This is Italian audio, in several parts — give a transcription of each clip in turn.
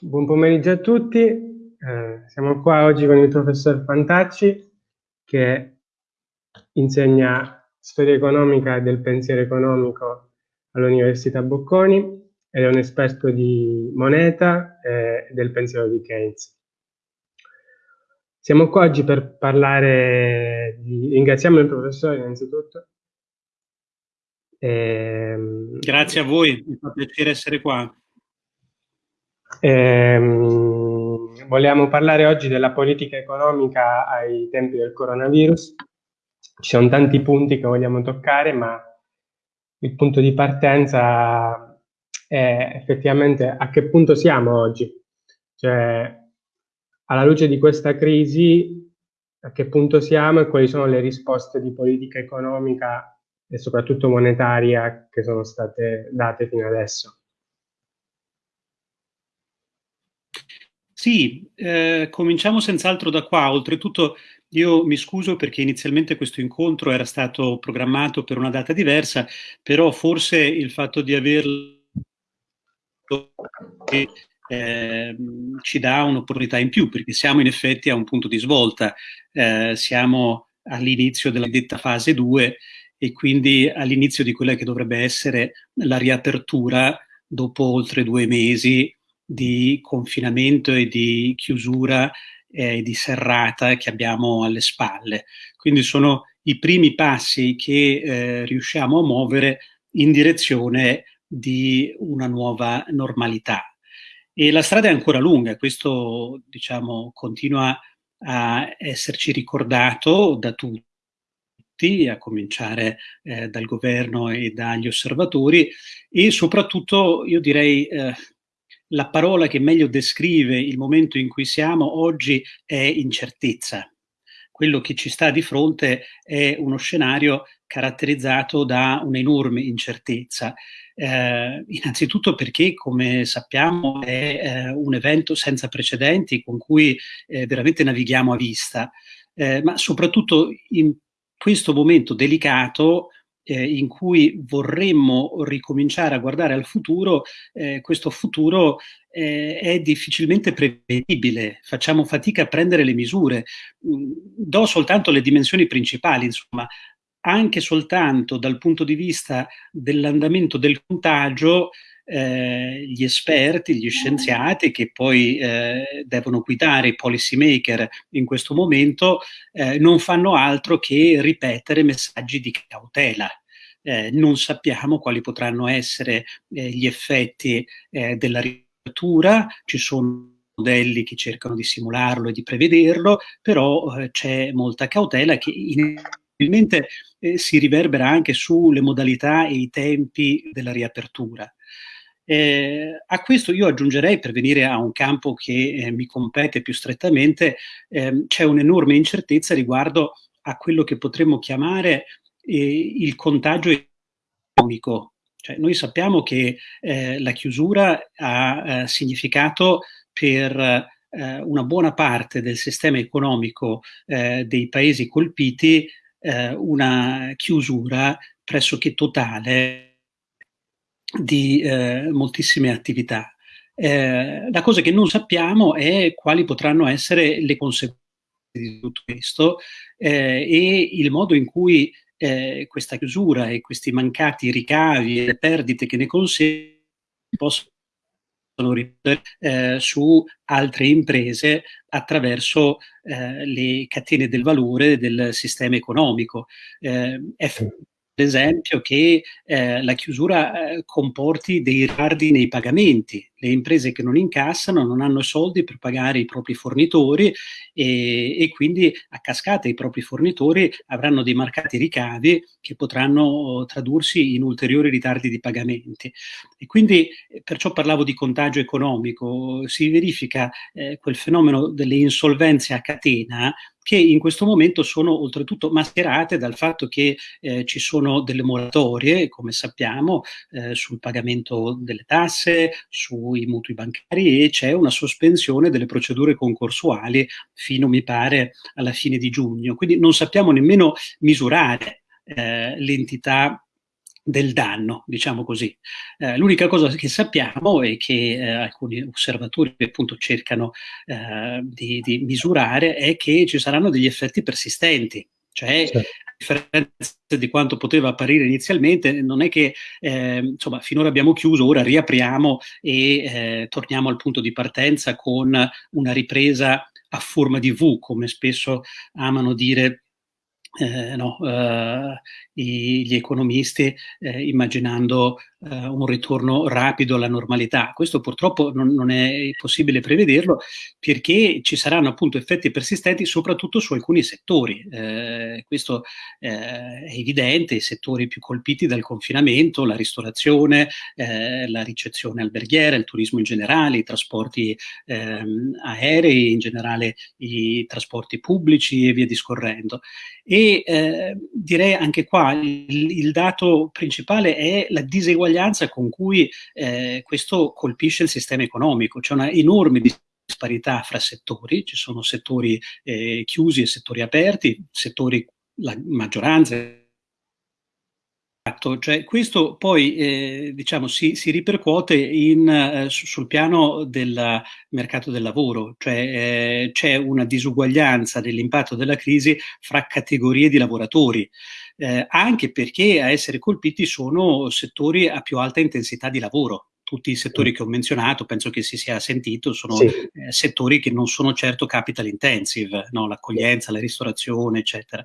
Buon pomeriggio a tutti, eh, siamo qua oggi con il professor Fantacci che insegna storia economica e del pensiero economico all'Università Bocconi ed è un esperto di moneta e del pensiero di Keynes. Siamo qua oggi per parlare di... ringraziamo il professore innanzitutto. E... Ehm, Grazie a voi, mi fa piacere essere qua. Ehm, vogliamo parlare oggi della politica economica ai tempi del coronavirus. Ci sono tanti punti che vogliamo toccare, ma il punto di partenza è effettivamente a che punto siamo oggi. Cioè, alla luce di questa crisi, a che punto siamo e quali sono le risposte di politica economica e soprattutto monetaria che sono state date fino adesso. Sì, eh, cominciamo senz'altro da qua. Oltretutto io mi scuso perché inizialmente questo incontro era stato programmato per una data diversa, però forse il fatto di averlo eh, ci dà un'opportunità in più, perché siamo in effetti a un punto di svolta, eh, siamo all'inizio della detta fase 2 e quindi all'inizio di quella che dovrebbe essere la riapertura dopo oltre due mesi di confinamento e di chiusura e eh, di serrata che abbiamo alle spalle. Quindi sono i primi passi che eh, riusciamo a muovere in direzione di una nuova normalità. E la strada è ancora lunga, questo diciamo continua a esserci ricordato da tutti, a cominciare eh, dal governo e dagli osservatori e soprattutto io direi eh, la parola che meglio descrive il momento in cui siamo oggi è incertezza. Quello che ci sta di fronte è uno scenario caratterizzato da un'enorme incertezza. Eh, innanzitutto perché, come sappiamo, è eh, un evento senza precedenti con cui eh, veramente navighiamo a vista, eh, ma soprattutto in questo momento delicato eh, in cui vorremmo ricominciare a guardare al futuro, eh, questo futuro eh, è difficilmente prevedibile, facciamo fatica a prendere le misure. Mm, do soltanto le dimensioni principali, insomma, anche soltanto dal punto di vista dell'andamento del contagio, eh, gli esperti, gli scienziati che poi eh, devono guidare i policy maker in questo momento eh, non fanno altro che ripetere messaggi di cautela. Eh, non sappiamo quali potranno essere eh, gli effetti eh, della riapertura, ci sono modelli che cercano di simularlo e di prevederlo, però c'è molta cautela che inevitabilmente si riverbera anche sulle modalità e i tempi della riapertura. Eh, a questo io aggiungerei, per venire a un campo che eh, mi compete più strettamente, eh, c'è un'enorme incertezza riguardo a quello che potremmo chiamare eh, il contagio economico. Cioè, noi sappiamo che eh, la chiusura ha eh, significato per una buona parte del sistema economico dei paesi colpiti una chiusura pressoché totale di eh, moltissime attività. Eh, la cosa che non sappiamo è quali potranno essere le conseguenze di tutto questo eh, e il modo in cui eh, questa chiusura e questi mancati ricavi e le perdite che ne conseguono possono ripetere eh, su altre imprese attraverso eh, le catene del valore del sistema economico. Eh, è esempio che eh, la chiusura eh, comporti dei ritardi nei pagamenti. Le imprese che non incassano non hanno soldi per pagare i propri fornitori e, e quindi a cascata i propri fornitori avranno dei marcati ricavi che potranno tradursi in ulteriori ritardi di pagamenti. E quindi eh, perciò parlavo di contagio economico, si verifica eh, quel fenomeno delle insolvenze a catena che in questo momento sono oltretutto mascherate dal fatto che eh, ci sono delle moratorie, come sappiamo, eh, sul pagamento delle tasse, sui mutui bancari e c'è una sospensione delle procedure concorsuali fino, mi pare, alla fine di giugno. Quindi non sappiamo nemmeno misurare eh, l'entità del danno, diciamo così. Eh, l'unica cosa che sappiamo e che eh, alcuni osservatori appunto cercano eh, di, di, misurare è che ci saranno degli effetti persistenti, cioè certo. a differenza di quanto poteva apparire inizialmente, non è che eh, insomma finora abbiamo chiuso, ora riapriamo e eh, torniamo al punto di partenza con una ripresa a forma di V, come spesso amano dire eh, no, eh, gli economisti eh, immaginando eh, un ritorno rapido alla normalità. Questo purtroppo non, non, è possibile prevederlo perché ci saranno appunto effetti persistenti soprattutto su alcuni settori. Eh, questo eh, è evidente, i settori più colpiti dal confinamento, la ristorazione, eh, la ricezione alberghiera, il turismo in generale, i trasporti ehm, aerei, in generale i trasporti pubblici e via discorrendo. E eh, direi anche qua il, il dato principale è la diseguaglianza disuguaglianza con cui eh, questo colpisce il sistema economico. C'è una enorme disparità fra settori, ci sono settori eh, chiusi e settori aperti, settori, la maggioranza cioè, questo poi eh, diciamo, si, si, ripercuote in, eh, sul piano del mercato del lavoro, cioè eh, c'è una disuguaglianza dell'impatto della crisi fra categorie di lavoratori eh, anche perché a essere colpiti sono settori a più alta intensità di lavoro. Tutti i settori che ho menzionato, penso che si sia sentito, sono sì. eh, settori che non sono certo capital intensive, no? l'accoglienza, la ristorazione, eccetera.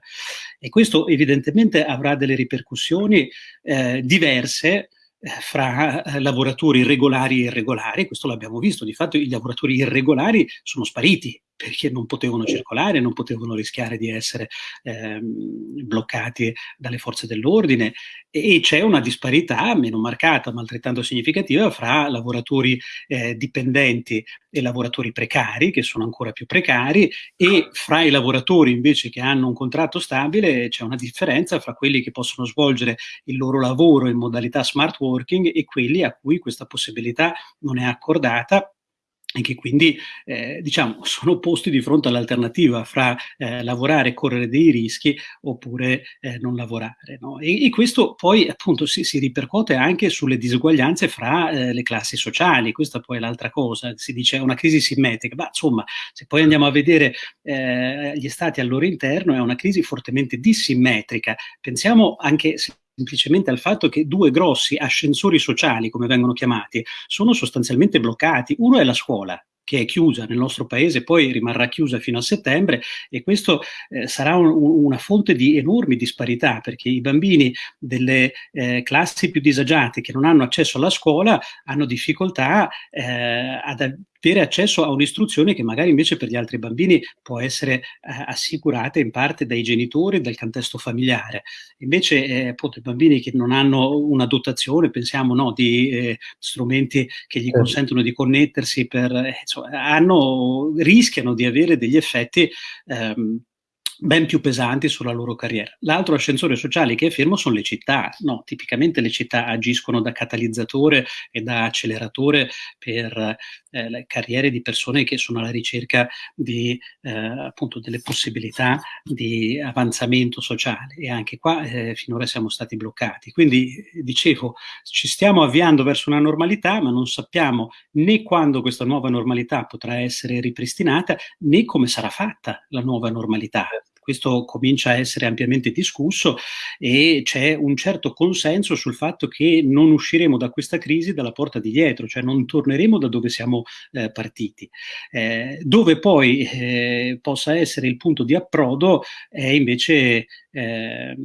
E questo evidentemente avrà delle ripercussioni eh, diverse eh, fra eh, lavoratori regolari e irregolari, questo l'abbiamo visto, di fatto i lavoratori irregolari sono spariti perché non potevano circolare, non potevano rischiare di essere ehm, bloccati dalle forze dell'ordine. E, c'è una disparità meno marcata ma altrettanto significativa fra lavoratori eh, dipendenti e lavoratori precari, che sono ancora più precari, e fra i lavoratori invece che hanno un contratto stabile c'è una differenza fra quelli che possono svolgere il loro lavoro in modalità smart working e quelli a cui questa possibilità non è accordata e che quindi eh, diciamo, sono posti di fronte all'alternativa fra eh, lavorare e correre dei rischi oppure eh, non lavorare. No? E, e, questo poi appunto si, si, ripercuote anche sulle disuguaglianze fra eh, le classi sociali, questa poi è l'altra cosa, si dice una crisi simmetrica, ma insomma se poi andiamo a vedere eh, gli stati al loro interno è una crisi fortemente dissimmetrica, pensiamo anche se semplicemente al fatto che due grossi ascensori sociali, come vengono chiamati, sono sostanzialmente bloccati. Uno è la scuola, che è chiusa nel nostro paese, poi rimarrà chiusa fino a settembre e questo eh, sarà un, una fonte di enormi disparità perché i bambini delle eh, classi più disagiate che non hanno accesso alla scuola hanno difficoltà eh, ad avere accesso a un'istruzione che magari invece per gli altri bambini può essere eh, assicurata in parte dai genitori e dal contesto familiare. Invece eh, appunto i bambini che non hanno una dotazione, pensiamo no, di eh, strumenti che gli certo. consentono di connettersi per, insomma, hanno, rischiano di avere degli effetti ehm, ben più pesanti sulla loro carriera. L'altro ascensore sociale che è fermo sono le città. No, tipicamente le città agiscono da catalizzatore e da acceleratore per eh, le carriere di persone che sono alla ricerca di eh, appunto delle possibilità di avanzamento sociale e anche qua eh, finora siamo stati bloccati. Quindi dicevo, ci stiamo avviando verso una normalità, ma non sappiamo né quando questa nuova normalità potrà essere ripristinata né come sarà fatta la nuova normalità questo comincia a essere ampiamente discusso e c'è un certo consenso sul fatto che non usciremo da questa crisi dalla porta di dietro, cioè non torneremo da dove siamo eh, partiti. Eh, dove poi eh, possa essere il punto di approdo è invece eh,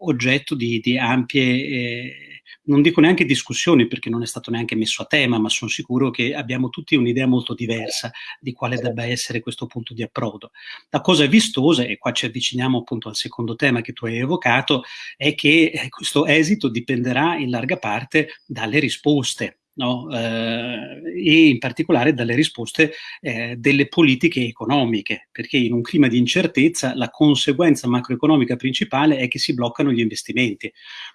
oggetto di, di ampie eh, non dico neanche discussioni perché non è stato neanche messo a tema, ma sono sicuro che abbiamo tutti un'idea molto diversa di quale debba essere questo punto di approdo. La cosa vistosa, e qua ci avviciniamo appunto al secondo tema che tu hai evocato, è che eh, questo esito dipenderà in larga parte dalle risposte no? eh, e in particolare dalle risposte eh, delle politiche economiche, perché in un clima di incertezza la conseguenza macroeconomica principale è che si bloccano gli investimenti.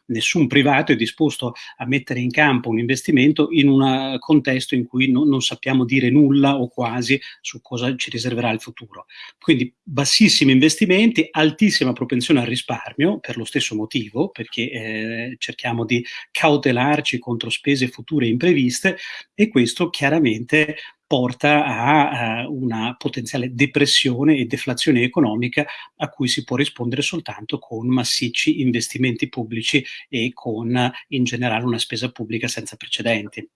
Nessun privato è disposto a mettere in campo un investimento in un contesto in cui no, non sappiamo dire nulla o quasi su cosa ci riserverà il futuro. Quindi bassissimi investimenti, altissima propensione al risparmio per lo stesso motivo, perché eh, cerchiamo di cautelarci contro spese future impreviste previste e questo chiaramente porta a, a una potenziale depressione e deflazione economica a cui si può rispondere soltanto con massicci investimenti pubblici e con in generale una spesa pubblica senza precedenti.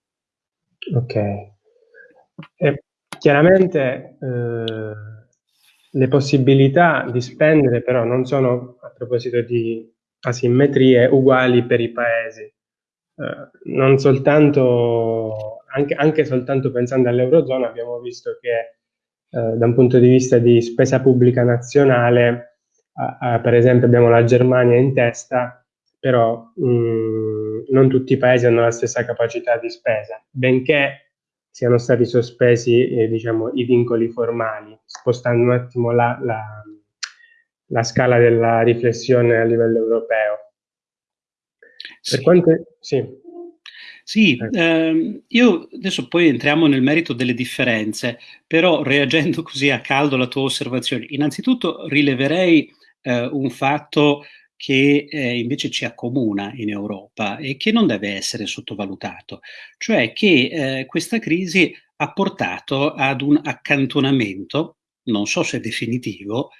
Ok. E chiaramente eh, le possibilità di spendere però non sono, a proposito di asimmetrie, uguali per i paesi. Eh, non soltanto, anche, anche, soltanto pensando all'Eurozona, abbiamo visto che eh, da un punto di vista di spesa pubblica nazionale, per esempio abbiamo la Germania in testa, però mh, mm, non tutti i paesi hanno la stessa capacità di spesa, benché siano stati sospesi eh, diciamo, i vincoli formali, spostando un attimo la, la, la scala della riflessione a livello europeo. Per quanto... Sì. Sì, ehm, io adesso poi entriamo nel merito delle differenze, però reagendo così a caldo alla tua osservazione, innanzitutto rileverei eh, un fatto che eh, invece ci accomuna in Europa e che non deve essere sottovalutato, cioè che eh, questa crisi ha portato ad un accantonamento, non so se definitivo,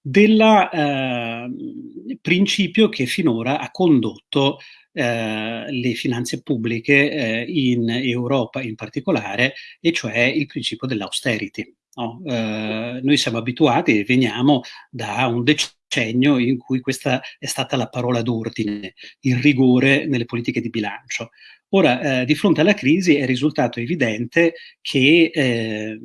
del eh, principio che finora ha condotto eh, le finanze pubbliche eh, in Europa in particolare, e cioè il principio dell'austerity. No? Eh, noi siamo abituati e veniamo da un decennio in cui questa è stata la parola d'ordine, il rigore nelle politiche di bilancio. Ora, eh, di fronte alla crisi è risultato evidente che eh,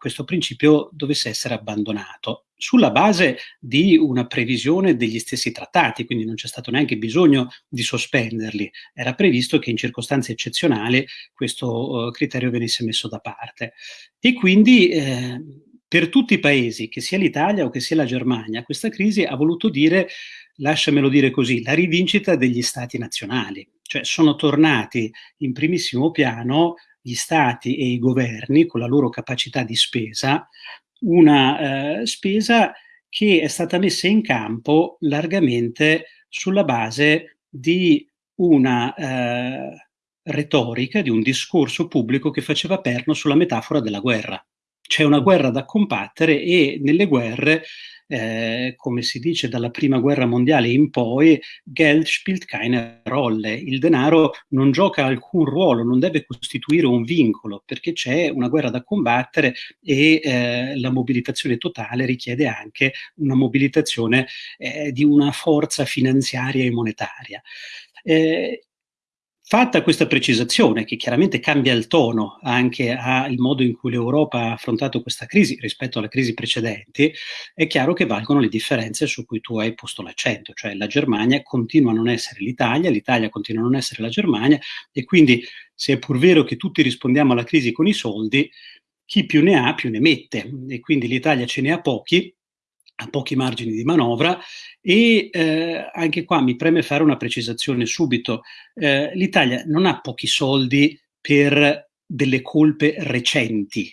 questo principio dovesse essere abbandonato sulla base di una previsione degli stessi trattati, quindi non c'è stato neanche bisogno di sospenderli. Era previsto che in circostanze eccezionali questo uh, criterio venisse messo da parte. E quindi eh, per tutti i paesi, che sia l'Italia o che sia la Germania, questa crisi ha voluto dire, lasciamelo dire così, la rivincita degli stati nazionali. Cioè sono tornati in primissimo piano gli stati e i governi con la loro capacità di spesa, una eh, spesa che è stata messa in campo largamente sulla base di una eh, retorica, di un discorso pubblico che faceva perno sulla metafora della guerra. C'è una guerra da combattere e nelle guerre eh, come si dice dalla prima guerra mondiale in poi, Geld spielt keine Rolle. Il denaro non gioca alcun ruolo, non deve costituire un vincolo, perché c'è una guerra da combattere e eh, la mobilitazione totale richiede anche una mobilitazione eh, di una forza finanziaria e monetaria. Eh, Fatta questa precisazione, che chiaramente cambia il tono anche al modo in cui l'Europa ha affrontato questa crisi rispetto alle crisi precedenti, è chiaro che valgono le differenze su cui tu hai posto l'accento, cioè la Germania continua a non essere l'Italia, l'Italia continua a non essere la Germania e quindi se è pur vero che tutti rispondiamo alla crisi con i soldi, chi più ne ha più ne mette e quindi l'Italia ce ne ha pochi ha pochi margini di manovra e eh, anche qua mi preme fare una precisazione subito. Eh, L'Italia non ha pochi soldi per delle colpe recenti,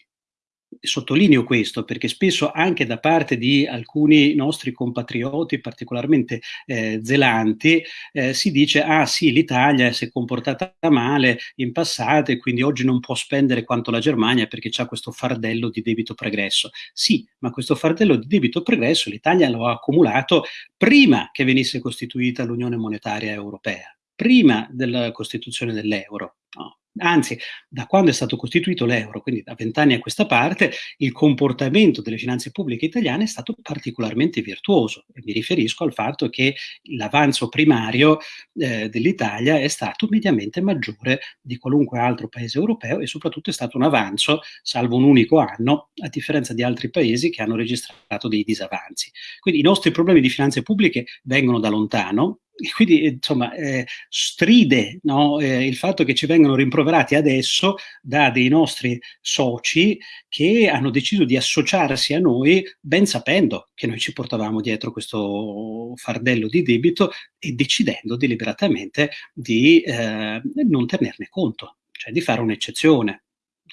Sottolineo questo perché spesso anche da parte di alcuni nostri compatrioti particolarmente eh, zelanti eh, si dice ah sì l'Italia si è comportata male in passato e quindi oggi non può spendere quanto la Germania perché ha questo fardello di debito pregresso. Sì, ma questo fardello di debito pregresso l'Italia lo ha accumulato prima che venisse costituita l'Unione Monetaria Europea, prima della costituzione dell'euro. No? Anzi, da quando è stato costituito l'euro, quindi da vent'anni a questa parte, il comportamento delle finanze pubbliche italiane è stato particolarmente virtuoso. E mi riferisco al fatto che l'avanzo primario eh, dell'Italia è stato mediamente maggiore di qualunque altro paese europeo e soprattutto è stato un avanzo, salvo un unico anno, a differenza di altri paesi che hanno registrato dei disavanzi. Quindi i nostri problemi di finanze pubbliche vengono da lontano, quindi insomma eh, stride no? eh, il fatto che ci vengano rimproverati rimproverati adesso da dei nostri soci che hanno deciso di associarsi a noi ben sapendo che noi ci portavamo dietro questo fardello di debito e decidendo deliberatamente di eh, non tenerne conto, cioè di fare un'eccezione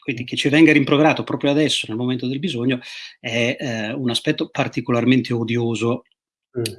quindi che ci venga rimproverato proprio adesso, nel momento del bisogno, è eh, un aspetto particolarmente odioso.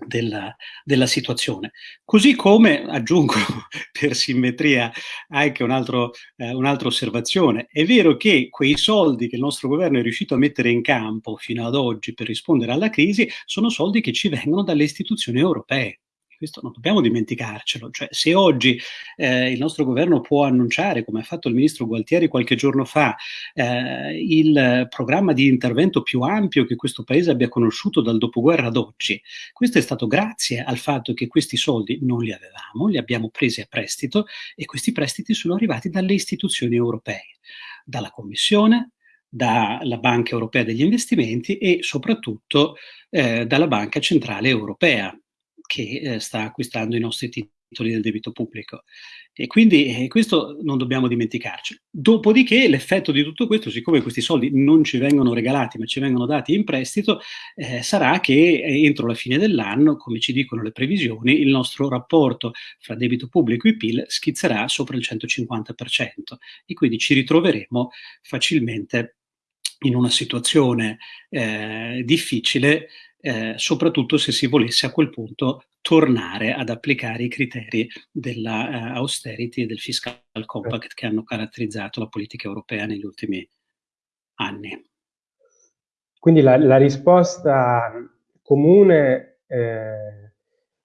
Della, della, situazione. Così come, aggiungo per simmetria anche un altro, eh, un'altra osservazione, è vero che quei soldi che il nostro governo è riuscito a mettere in campo fino ad oggi per rispondere alla crisi sono soldi che ci vengono dalle istituzioni europee questo non dobbiamo dimenticarcelo, cioè se oggi eh, il nostro governo può annunciare, come ha fatto il ministro Gualtieri qualche giorno fa, eh, il programma di intervento più ampio che questo paese abbia conosciuto dal dopoguerra ad oggi, questo è stato grazie al fatto che questi soldi non li avevamo, li abbiamo presi a prestito e questi prestiti sono arrivati dalle istituzioni europee, dalla Commissione, dalla Banca Europea degli Investimenti e soprattutto eh, dalla Banca Centrale Europea, che eh, sta acquistando i nostri titoli del debito pubblico. E quindi eh, questo non dobbiamo dimenticarci. Dopodiché l'effetto di tutto questo, siccome questi soldi non ci vengono regalati ma ci vengono dati in prestito, eh, sarà che eh, entro la fine dell'anno, come ci dicono le previsioni, il nostro rapporto fra debito pubblico e PIL schizzerà sopra il 150% e quindi ci ritroveremo facilmente in una situazione eh, difficile eh, soprattutto se si volesse a quel punto tornare ad applicare i criteri della uh, austerity e del fiscal compact che hanno caratterizzato la politica europea negli ultimi anni. Quindi la, la risposta comune, eh,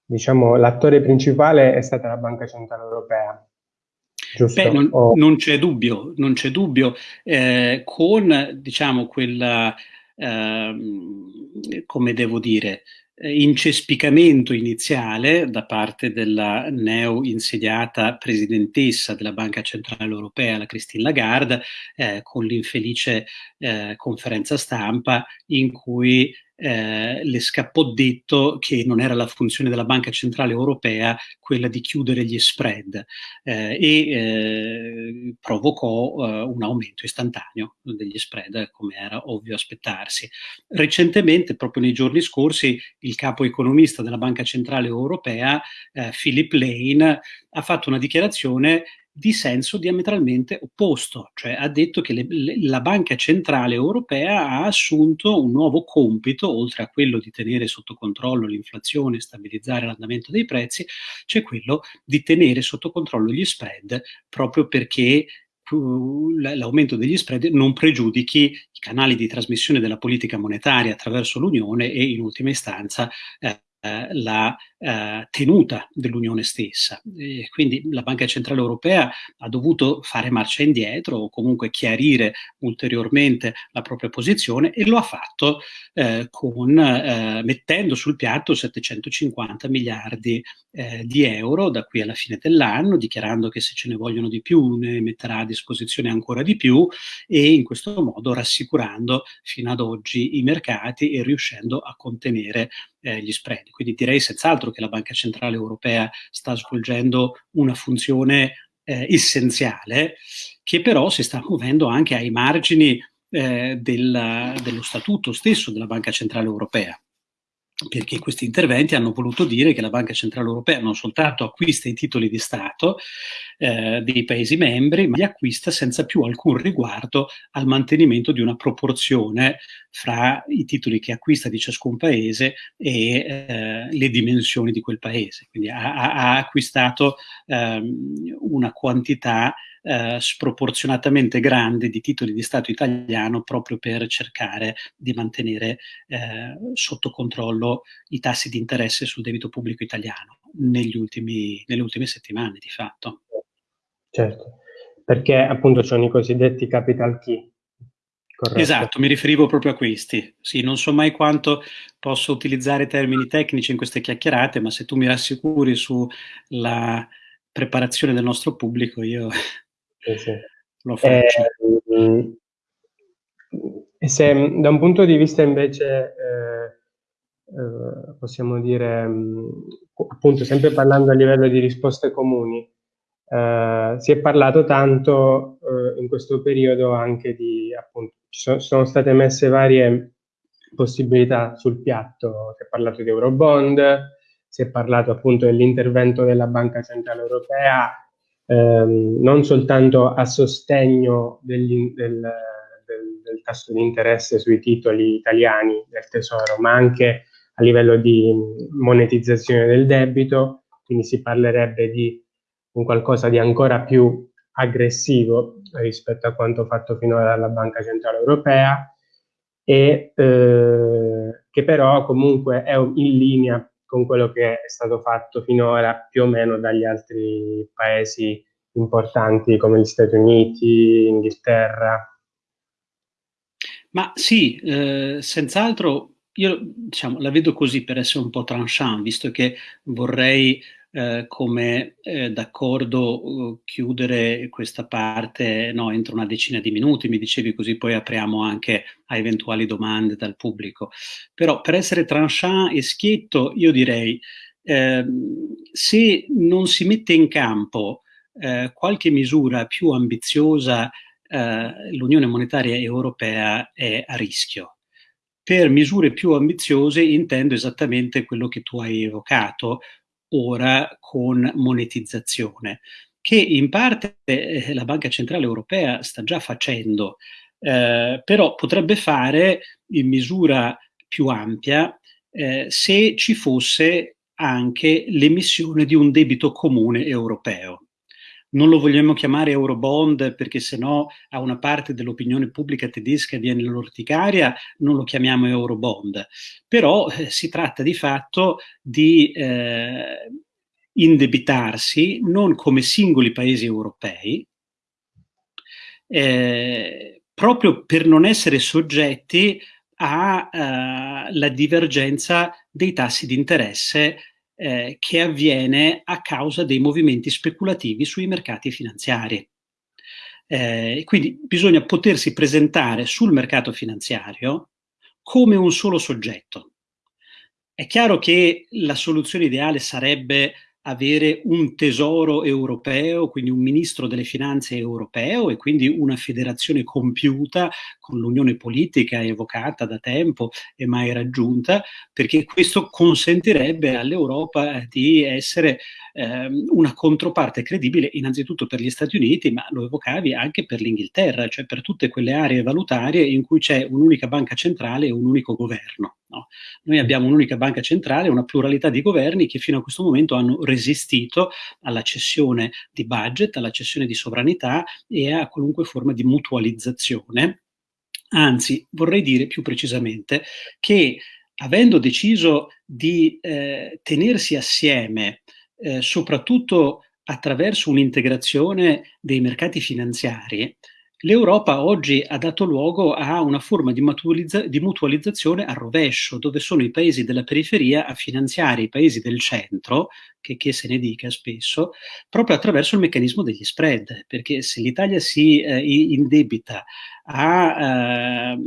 diciamo, l'attore principale è stata la Banca Centrale Europea. Beh, non, oh. non, c'è dubbio, non c'è dubbio, eh, con diciamo quella Ehm, come devo dire, incespicamento iniziale da parte della neo insediata presidentessa della Banca Centrale Europea, la Christine Lagarde, eh, con l'infelice eh, conferenza stampa in cui eh, le scappò detto che non era la funzione della Banca Centrale Europea quella di chiudere gli spread eh, e eh, provocò eh, un aumento istantaneo degli spread, come era ovvio aspettarsi. Recentemente, proprio nei giorni scorsi, il capo economista della Banca Centrale Europea, eh, Philip Lane, ha fatto una dichiarazione di senso diametralmente opposto, cioè ha detto che le, le, la Banca Centrale Europea ha assunto un nuovo compito, oltre a quello di tenere sotto controllo l'inflazione e stabilizzare l'andamento dei prezzi, c'è quello di tenere sotto controllo gli spread proprio perché l'aumento degli spread non pregiudichi i canali di trasmissione della politica monetaria attraverso l'Unione e in ultima istanza eh, la eh, tenuta dell'Unione stessa. E quindi la Banca Centrale Europea ha dovuto fare marcia indietro o comunque chiarire ulteriormente la propria posizione e lo ha fatto eh, con, eh, mettendo sul piatto 750 miliardi eh, di euro da qui alla fine dell'anno, dichiarando che se ce ne vogliono di più ne metterà a disposizione ancora di più e in questo modo rassicurando fino ad oggi i mercati e riuscendo a contenere eh, gli spread. Quindi direi senz'altro che la Banca Centrale Europea sta svolgendo una funzione eh, essenziale che però si sta muovendo anche ai margini eh, della, dello statuto stesso della Banca Centrale Europea perché questi interventi hanno voluto dire che la Banca Centrale Europea non soltanto acquista i titoli di Stato eh, dei Paesi membri, ma li acquista senza più alcun riguardo al mantenimento di una proporzione fra i titoli che acquista di ciascun Paese e eh, le dimensioni di quel Paese. Quindi ha, ha acquistato ehm, una quantità eh, sproporzionatamente grande di titoli di Stato italiano proprio per cercare di mantenere eh, sotto controllo i tassi di interesse sul debito pubblico italiano negli ultimi, nelle ultime settimane di fatto. Certo, perché appunto sono i cosiddetti capital key. Corretto. Esatto, mi riferivo proprio a questi. Sì, non so mai quanto posso utilizzare termini tecnici in queste chiacchierate, ma se tu mi rassicuri sulla preparazione del nostro pubblico, io sì, sì. lo faccio. Eh, se da un punto di vista invece, eh, eh, possiamo dire, appunto, sempre parlando a livello di risposte comuni, eh, si è parlato tanto eh, in questo periodo anche di, appunto, ci sono, sono, state messe varie possibilità sul piatto, si è parlato di Eurobond, si è parlato appunto dell'intervento della Banca Centrale Europea, ehm, non soltanto a sostegno degli, del, del, del tasso di interesse sui titoli italiani del Tesoro, ma anche a livello di monetizzazione del debito, quindi si parlerebbe di un qualcosa di ancora più aggressivo rispetto a quanto fatto finora dalla Banca Centrale Europea e eh, che però comunque è in linea con quello che è stato fatto finora più o meno dagli altri paesi importanti come gli Stati Uniti, Inghilterra. Ma sì, eh, senz'altro io diciamo, la vedo così per essere un po' tranchant, visto che vorrei eh, come eh, d'accordo uh, chiudere questa parte no, entro una decina di minuti, mi dicevi così poi apriamo anche a eventuali domande dal pubblico. Però per essere tranchant e schietto io direi eh, se non si mette in campo eh, qualche misura più ambiziosa eh, l'Unione Monetaria Europea è a rischio. Per misure più ambiziose intendo esattamente quello che tu hai evocato, ora con monetizzazione, che in parte eh, la Banca Centrale Europea sta già facendo, eh, però potrebbe fare in misura più ampia eh, se ci fosse anche l'emissione di un debito comune europeo non lo vogliamo chiamare Eurobond perché sennò a una parte dell'opinione pubblica tedesca viene l'orticaria, non lo chiamiamo Eurobond. Però eh, si tratta di fatto di eh, indebitarsi non come singoli paesi europei, eh, proprio per non essere soggetti alla uh, divergenza dei tassi di interesse eh, che avviene a causa dei movimenti speculativi sui mercati finanziari. Eh, quindi bisogna potersi presentare sul mercato finanziario come un solo soggetto. È chiaro che la soluzione ideale sarebbe avere un tesoro europeo, quindi un ministro delle finanze europeo e quindi una federazione compiuta con l'unione politica evocata da tempo e mai raggiunta, perché questo consentirebbe all'Europa di essere ehm, una controparte credibile innanzitutto per gli Stati Uniti, ma lo evocavi anche per l'Inghilterra, cioè per tutte quelle aree valutarie in cui c'è un'unica banca centrale e un unico governo. No? Noi abbiamo un'unica banca centrale, una pluralità di governi che fino a questo momento hanno resistito alla cessione di budget, alla cessione di sovranità e a qualunque forma di mutualizzazione. Anzi, vorrei dire più precisamente che avendo deciso di eh, tenersi assieme, eh, soprattutto attraverso un'integrazione dei mercati finanziari, L'Europa oggi ha dato luogo a una forma di, di, mutualizzazione a rovescio, dove sono i paesi della periferia a finanziare i paesi del centro, che, che se ne dica spesso, proprio attraverso il meccanismo degli spread, perché se l'Italia si eh, indebita a eh,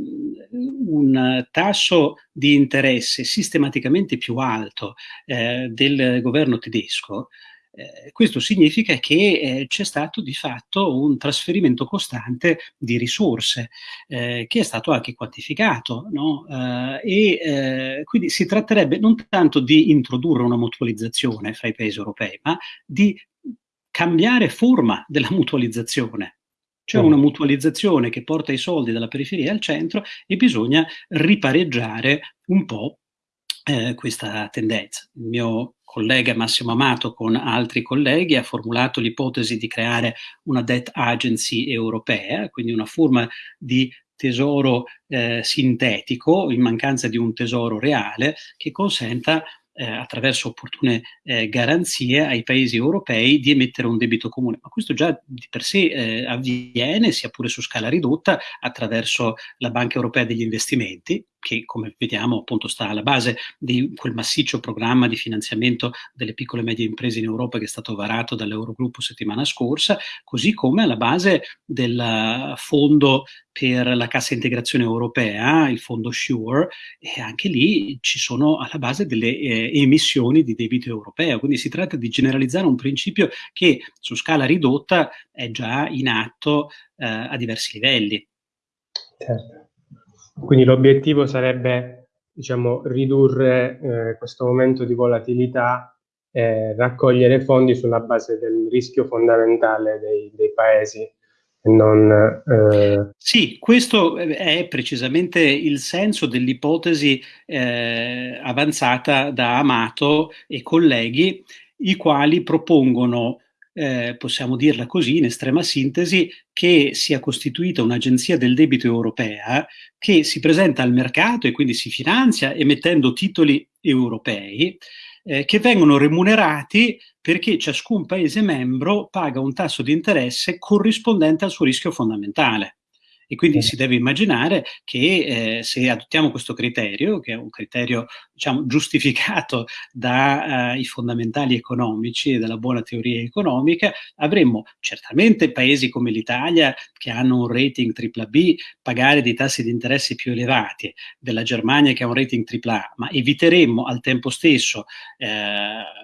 un tasso di interesse sistematicamente più alto eh, del governo tedesco, eh, questo significa che eh, c'è stato di fatto un trasferimento costante di risorse eh, che è stato anche quantificato no? Eh, e eh, quindi si tratterebbe non tanto di introdurre una mutualizzazione fra i paesi europei, ma di cambiare forma della mutualizzazione. C'è mm. una mutualizzazione che porta i soldi dalla periferia al centro e bisogna ripareggiare un po' questa tendenza. Il mio collega Massimo Amato con altri colleghi ha formulato l'ipotesi di creare una debt agency europea, quindi una forma di tesoro eh, sintetico in mancanza di un tesoro reale che consenta eh, attraverso opportune eh, garanzie ai paesi europei di emettere un debito comune. Ma questo già di per sé eh, avviene, sia pure su scala ridotta, attraverso la Banca Europea degli Investimenti, che come vediamo appunto sta alla base di quel massiccio programma di finanziamento delle piccole e medie imprese in Europa che è stato varato dall'Eurogruppo settimana scorsa, così come alla base del fondo per la cassa integrazione europea, il fondo SURE, e anche lì ci sono alla base delle eh, emissioni di debito europeo. Quindi si tratta di generalizzare un principio che su scala ridotta è già in atto eh, a diversi livelli. Certo. Quindi l'obiettivo sarebbe diciamo, ridurre eh, questo momento di volatilità e raccogliere fondi sulla base del rischio fondamentale dei, dei paesi non, eh... Sì, questo è precisamente il senso dell'ipotesi eh, avanzata da Amato e colleghi, i quali propongono eh, possiamo dirla così, in estrema sintesi, che sia costituita un'agenzia del debito europea che si presenta al mercato e quindi si finanzia emettendo titoli europei eh, che vengono remunerati perché ciascun Paese membro paga un tasso di interesse corrispondente al suo rischio fondamentale. E quindi si deve immaginare che eh, se adottiamo questo criterio, che è un criterio diciamo, giustificato dai uh, fondamentali economici e dalla buona teoria economica, avremmo certamente paesi come l'Italia che hanno un rating AAA pagare dei tassi di interesse più elevati, della Germania che ha un rating AAA, ma eviteremmo al tempo stesso eh,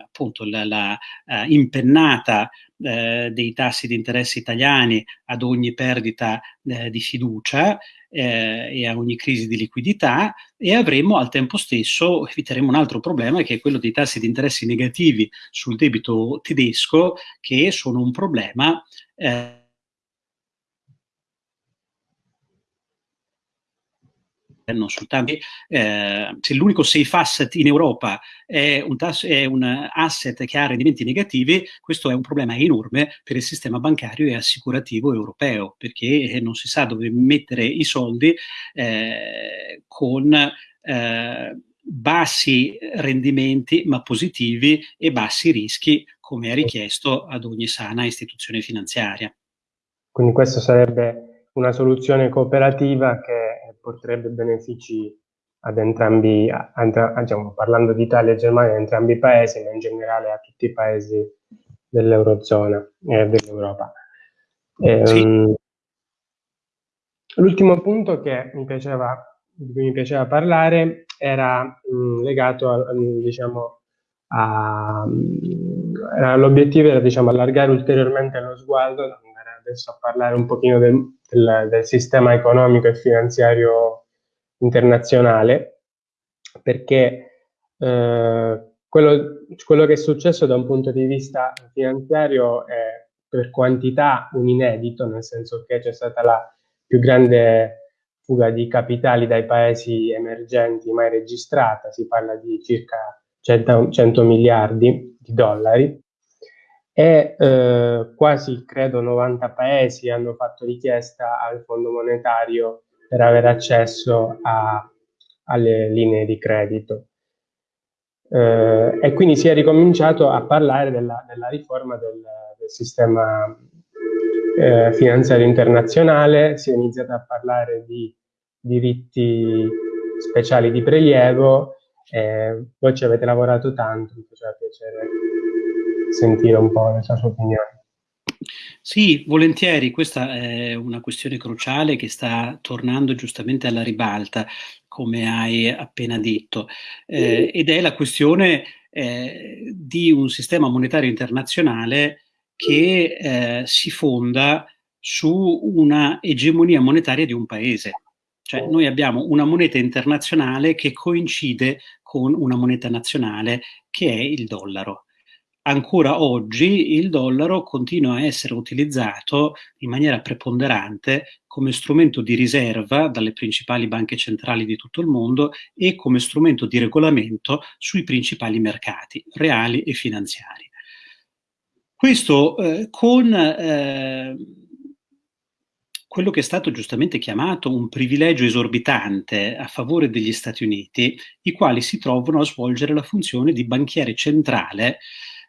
appunto la, la uh, impennata eh, dei tassi di interesse italiani ad ogni perdita eh, di fiducia eh, e a ogni crisi di liquidità e avremo al tempo stesso, eviteremo un altro problema che è quello dei tassi di interesse negativi sul debito tedesco che sono un problema eh, non soltanto, eh, se l'unico safe asset in Europa è un, è un, asset che ha rendimenti negativi, questo è un problema enorme per il sistema bancario e assicurativo europeo, perché non si sa dove mettere i soldi eh, con eh, bassi rendimenti ma positivi e bassi rischi, come è richiesto ad ogni sana istituzione finanziaria. Quindi questo sarebbe una soluzione cooperativa che porterebbe benefici ad entrambi, a, a, diciamo, parlando di Italia e Germania, a entrambi i paesi, ma in generale a tutti i paesi dell'Eurozona e dell'Europa. E, sì. l'ultimo punto che mi piaceva, di cui mi piaceva parlare era um, legato a, diciamo, a, l'obiettivo era diciamo, allargare ulteriormente lo sguardo, andare adesso a parlare un pochino del, del, del sistema economico e finanziario internazionale, perché eh, quello, quello, che è successo da un punto di vista finanziario è per quantità un inedito, nel senso che c'è stata la più grande fuga di capitali dai paesi emergenti mai registrata, si parla di circa 100, 100 miliardi di dollari, e eh, quasi credo 90 paesi hanno fatto richiesta al Fondo monetario per avere accesso a, alle linee di credito. Eh, e quindi si è ricominciato a parlare della, della riforma del, del sistema eh, finanziario internazionale, si è iniziato a parlare di diritti speciali di prelievo, voi ci avete lavorato tanto, mi faceva piacere sentire un po' la sua opinione. Sì, volentieri, questa è una questione cruciale che sta tornando giustamente alla ribalta, come hai appena detto, eh, ed è la questione eh, di un sistema monetario internazionale che eh, si fonda su una egemonia monetaria di un paese. Cioè noi abbiamo una moneta internazionale che coincide con una moneta nazionale che è il dollaro ancora oggi il dollaro continua a essere utilizzato in maniera preponderante come strumento di riserva dalle principali banche centrali di tutto il mondo e come strumento di regolamento sui principali mercati reali e finanziari. Questo eh, con eh, quello che è stato giustamente chiamato un privilegio esorbitante a favore degli Stati Uniti, i quali si trovano a svolgere la funzione di banchiere centrale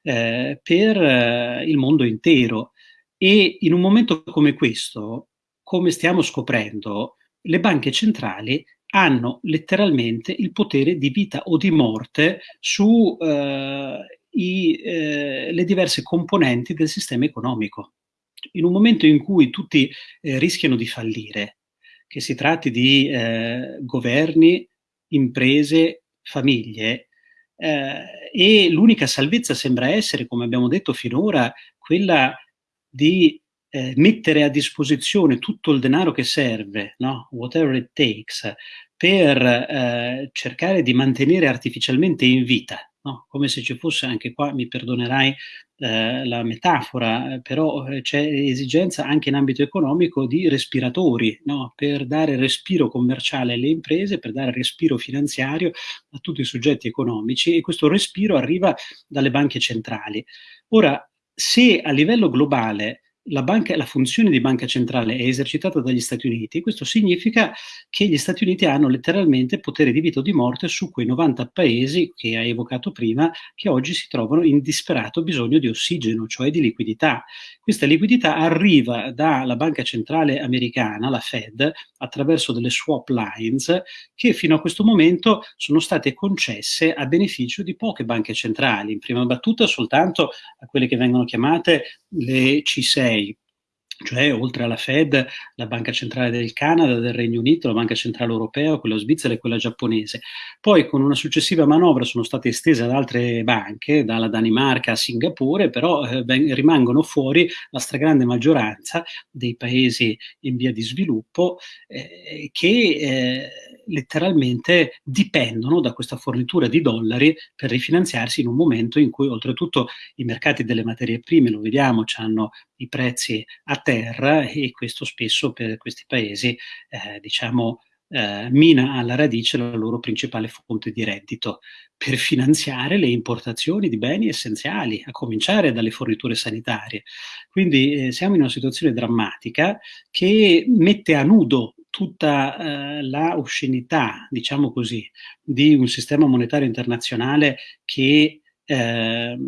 eh, per eh, il mondo intero. E in un momento come questo, come stiamo scoprendo, le banche centrali hanno letteralmente il potere di vita o di morte su eh, i, eh, le diverse componenti del sistema economico. In un momento in cui tutti eh, rischiano di fallire, che si tratti di eh, governi, imprese, famiglie, eh, e l'unica salvezza sembra essere, come abbiamo detto finora, quella di eh, mettere a disposizione tutto il denaro che serve, no? whatever it takes, per eh, cercare di mantenere artificialmente in vita, no? come se ci fosse anche qua, mi perdonerai eh, la metafora, però eh, c'è esigenza anche in ambito economico di respiratori, no? per dare respiro commerciale alle imprese, per dare respiro finanziario a tutti i soggetti economici e questo respiro arriva dalle banche centrali. Ora, se a livello globale la, banca, la, funzione di banca centrale è esercitata dagli Stati Uniti, questo significa che gli Stati Uniti hanno letteralmente potere di vita o di morte su quei 90 paesi che hai evocato prima, che oggi si trovano in disperato bisogno di ossigeno, cioè di liquidità. Questa liquidità arriva dalla banca centrale americana, la Fed, attraverso delle swap lines che fino a questo momento sono state concesse a beneficio di poche banche centrali, in prima battuta soltanto a quelle che vengono chiamate le C6, cioè oltre alla Fed, la Banca Centrale del Canada, del Regno Unito, la Banca Centrale Europea, quella svizzera e quella giapponese. Poi con una successiva manovra sono state estese ad altre banche, dalla Danimarca a Singapore, però eh, rimangono fuori la stragrande maggioranza dei paesi in via di sviluppo eh, che eh, letteralmente dipendono da questa fornitura di dollari per rifinanziarsi in un momento in cui oltretutto i mercati delle materie prime, lo vediamo, hanno i prezzi a terra e questo spesso per questi paesi eh, diciamo eh, mina alla radice la loro principale fonte di reddito per finanziare le importazioni di beni essenziali, a cominciare dalle forniture sanitarie. Quindi eh, siamo in una situazione drammatica che mette a nudo tutta eh, la oscenità, diciamo così, di un sistema monetario internazionale che eh,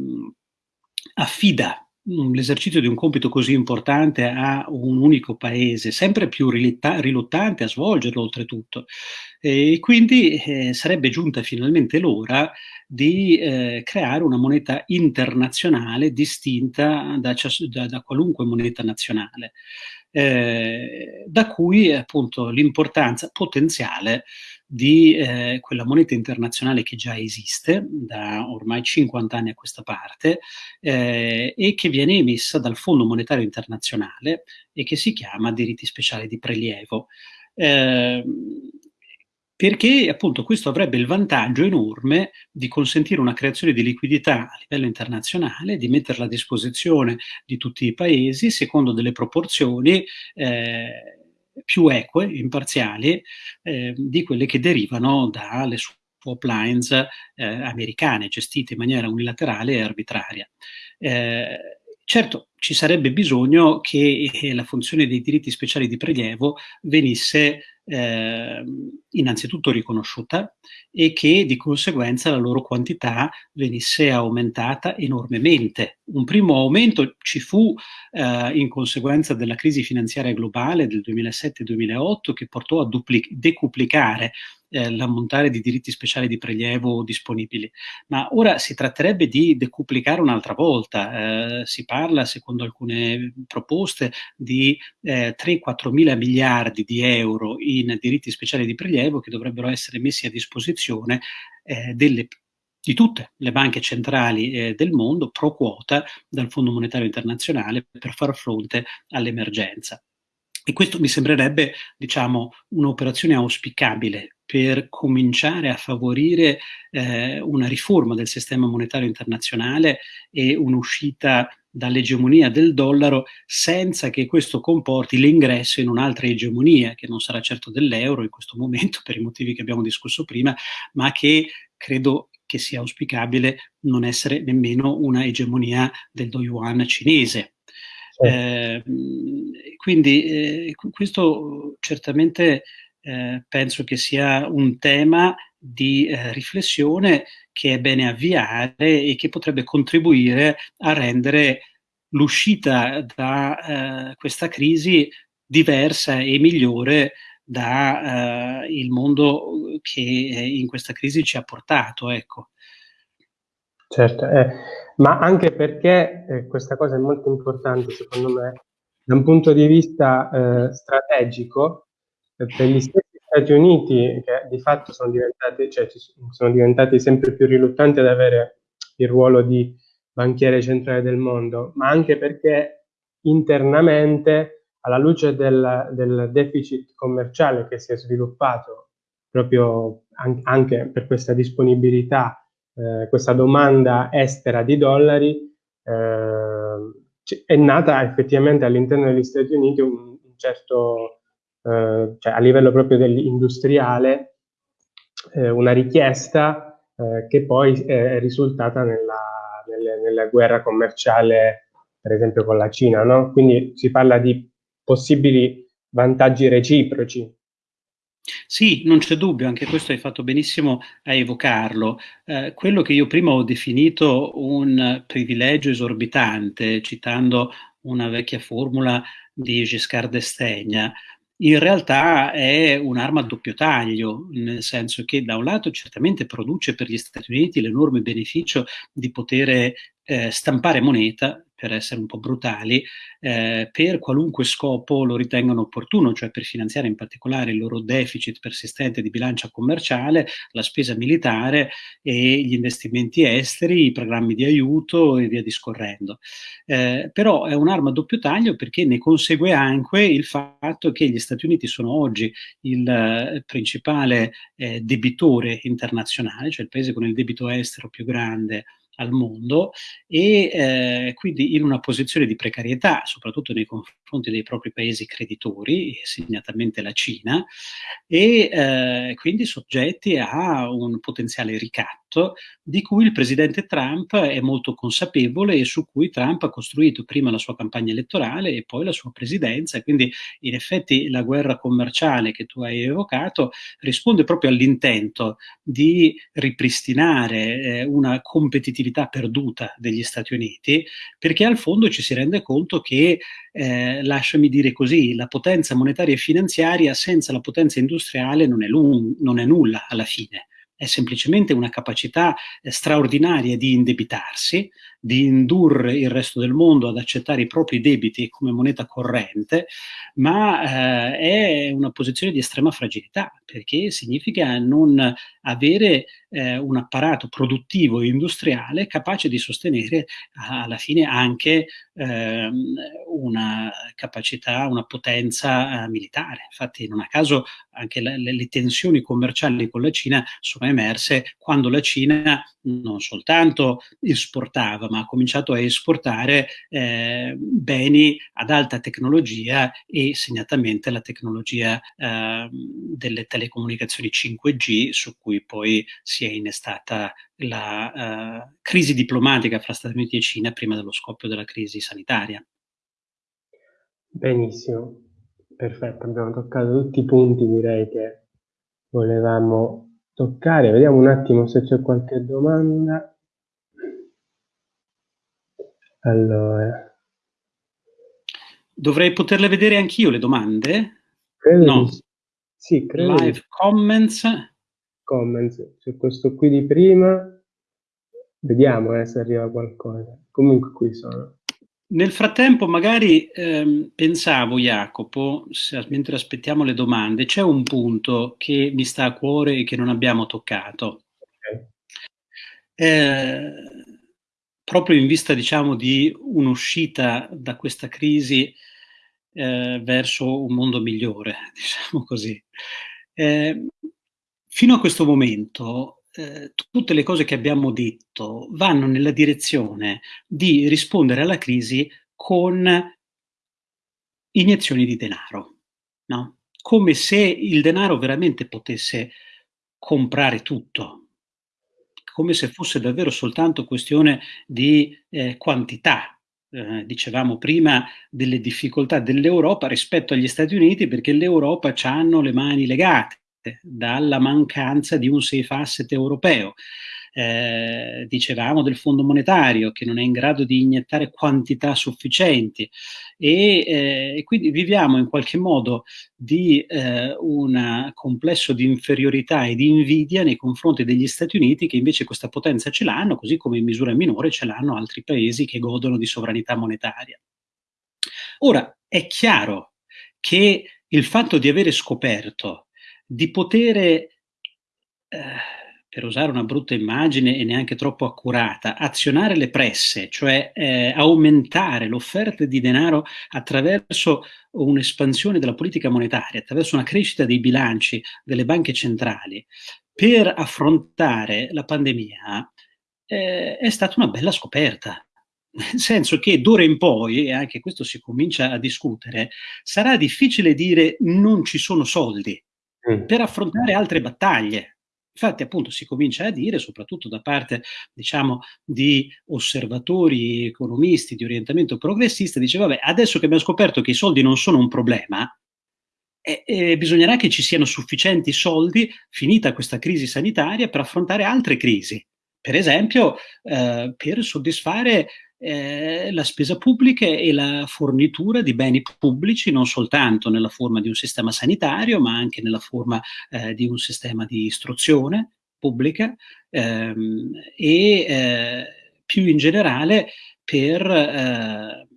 affida l'esercizio di un compito così importante a un unico paese, sempre più riluttante a svolgerlo oltretutto. E quindi eh, sarebbe giunta finalmente l'ora di eh, creare una moneta internazionale distinta da, da, da qualunque moneta nazionale, eh, da cui appunto l'importanza potenziale di eh, quella moneta internazionale che già esiste da ormai 50 anni a questa parte eh, e che viene emessa dal Fondo Monetario Internazionale e che si chiama diritti speciali di prelievo. Eh, perché appunto questo avrebbe il vantaggio enorme di consentire una creazione di liquidità a livello internazionale, di metterla a disposizione di tutti i paesi secondo delle proporzioni eh, più eque, imparziali, eh, di quelle che derivano dalle swap lines eh, americane, gestite in maniera unilaterale e arbitraria. Eh, certo, ci sarebbe bisogno che eh, la funzione dei diritti speciali di prelievo venisse eh, innanzitutto riconosciuta e che di conseguenza la loro quantità venisse aumentata enormemente. Un primo aumento ci fu eh, in conseguenza della crisi finanziaria globale del 2007-2008 che portò a decuplicare eh, l'ammontare di diritti speciali di prelievo disponibili. Ma ora si tratterebbe di decuplicare un'altra volta. Eh, si parla, secondo alcune proposte, di eh, 3-4 mila miliardi di euro in diritti speciali di prelievo che dovrebbero essere messi a disposizione eh, delle di tutte le banche centrali eh, del mondo pro quota dal Fondo Monetario Internazionale per far fronte all'emergenza. E questo mi sembrerebbe, diciamo, un'operazione auspicabile per cominciare a favorire eh, una riforma del sistema monetario internazionale e un'uscita dall'egemonia del dollaro senza che questo comporti l'ingresso in un'altra egemonia che non sarà certo dell'euro in questo momento per i motivi che abbiamo discusso prima, ma che credo che sia auspicabile non essere nemmeno una egemonia del do yuan cinese. Eh, quindi eh, questo certamente eh, penso che sia un tema di eh, riflessione che è bene avviare e che potrebbe contribuire a rendere l'uscita da eh, questa crisi diversa e migliore dai il mondo che in questa crisi ci ha portato. Ecco. Certo, eh, ma anche perché eh, questa cosa è molto importante secondo me da un punto di vista eh, strategico eh, per gli stessi Stati Uniti che di fatto sono diventati, cioè, sono diventati sempre più riluttanti ad avere il ruolo di banchiere centrale del mondo, ma anche perché internamente alla luce del, del deficit commerciale che si è sviluppato proprio an- anche per questa disponibilità eh, questa domanda estera di dollari, eh, è nata effettivamente all'interno degli Stati Uniti un, un certo, eh, cioè a livello proprio industriale, eh, una richiesta eh, che poi è risultata nella, nelle, nella, guerra commerciale, per esempio con la Cina. No? Quindi si parla di possibili vantaggi reciproci sì, non c'è dubbio, anche questo hai fatto benissimo a evocarlo. Eh, quello che io prima ho definito un privilegio esorbitante, citando una vecchia formula di Giscard d'Estaing, in realtà è un'arma a doppio taglio, nel senso che da un lato certamente produce per gli Stati Uniti l'enorme beneficio di poter eh, stampare moneta, per essere un po' brutali, eh, per qualunque scopo lo ritengano opportuno, cioè per finanziare in particolare il loro deficit persistente di bilancia commerciale, la spesa militare e gli investimenti esteri, i programmi di aiuto e via discorrendo. Eh, però è un'arma a doppio taglio perché ne consegue anche il fatto che gli Stati Uniti sono oggi il eh, principale eh, debitore internazionale, cioè il paese con il debito estero più grande al mondo e eh, quindi in una posizione di precarietà, soprattutto nei confronti dei propri paesi creditori, segnatamente la Cina, e eh, quindi soggetti a un potenziale ricatto di cui il presidente Trump è molto consapevole e su cui Trump ha costruito prima la sua campagna elettorale e poi la sua presidenza. Quindi in effetti la guerra commerciale che tu hai evocato risponde proprio all'intento di ripristinare eh, una competitività perduta degli Stati Uniti, perché al fondo ci si rende conto che, eh, lasciami dire così, la potenza monetaria e finanziaria senza la potenza industriale non è, non è nulla alla fine è semplicemente una capacità eh, straordinaria di indebitarsi, di indurre il resto del mondo ad accettare i propri debiti come moneta corrente, ma eh, è una posizione di estrema fragilità, perché significa non avere eh, un apparato produttivo e industriale capace di sostenere alla fine anche eh, una capacità, una potenza eh, militare. Infatti non a caso anche le, le tensioni commerciali con la Cina sono emerse quando la Cina non soltanto esportava, ma ha cominciato a esportare eh, beni ad alta tecnologia e segnatamente la tecnologia eh, delle telecomunicazioni 5G su cui poi si è innestata la uh, crisi diplomatica fra Stati Uniti e Cina prima dello scoppio della crisi sanitaria. Benissimo, perfetto, abbiamo toccato tutti i punti direi che volevamo toccare. Vediamo un attimo se c'è qualche domanda. Allora. Dovrei poterle vedere anch'io le domande? Credo no. Sì, credo. Live comments. Comments. C'è questo qui di prima. Vediamo eh, se arriva qualcosa. Comunque qui sono. Nel frattempo, magari ehm, pensavo, Jacopo, se, mentre aspettiamo le domande, c'è un punto che mi sta a cuore e che non abbiamo toccato. Okay. Eh, proprio in vista, diciamo, di un'uscita da questa crisi eh, verso un mondo migliore, diciamo così. Eh, fino a questo momento eh, tutte le cose che abbiamo detto vanno nella direzione di rispondere alla crisi con iniezioni di denaro, no? come se il denaro veramente potesse comprare tutto, come se fosse davvero soltanto questione di eh, quantità. Eh, dicevamo prima delle difficoltà dell'Europa rispetto agli Stati Uniti perché l'Europa hanno le mani legate dalla mancanza di un safe asset europeo. eh, dicevamo del Fondo Monetario che non è in grado di iniettare quantità sufficienti e, eh, e quindi viviamo in qualche modo di eh, un complesso di inferiorità e di invidia nei confronti degli Stati Uniti che invece questa potenza ce l'hanno, così come in misura minore ce l'hanno altri paesi che godono di sovranità monetaria. Ora, è chiaro che il fatto di avere scoperto di poter, eh, per usare una brutta immagine e neanche troppo accurata, azionare le presse, cioè eh, aumentare l'offerta di denaro attraverso un'espansione della politica monetaria, attraverso una crescita dei bilanci delle banche centrali, per affrontare la pandemia, eh, è stata una bella scoperta. Nel senso che d'ora in poi, e anche questo si comincia a discutere, sarà difficile dire non ci sono soldi per affrontare altre battaglie. Infatti, appunto, si comincia a dire, soprattutto da parte, diciamo, di osservatori, economisti di orientamento progressista, dice, vabbè, adesso che abbiamo scoperto che i soldi non sono un problema, eh, eh, bisognerà che ci siano sufficienti soldi, finita questa crisi sanitaria, per affrontare altre crisi. Per esempio, eh, per soddisfare eh, la spesa pubblica e la fornitura di beni pubblici non soltanto nella forma di un sistema sanitario, ma anche nella forma eh, di un sistema di istruzione pubblica ehm, e eh, più in generale per eh,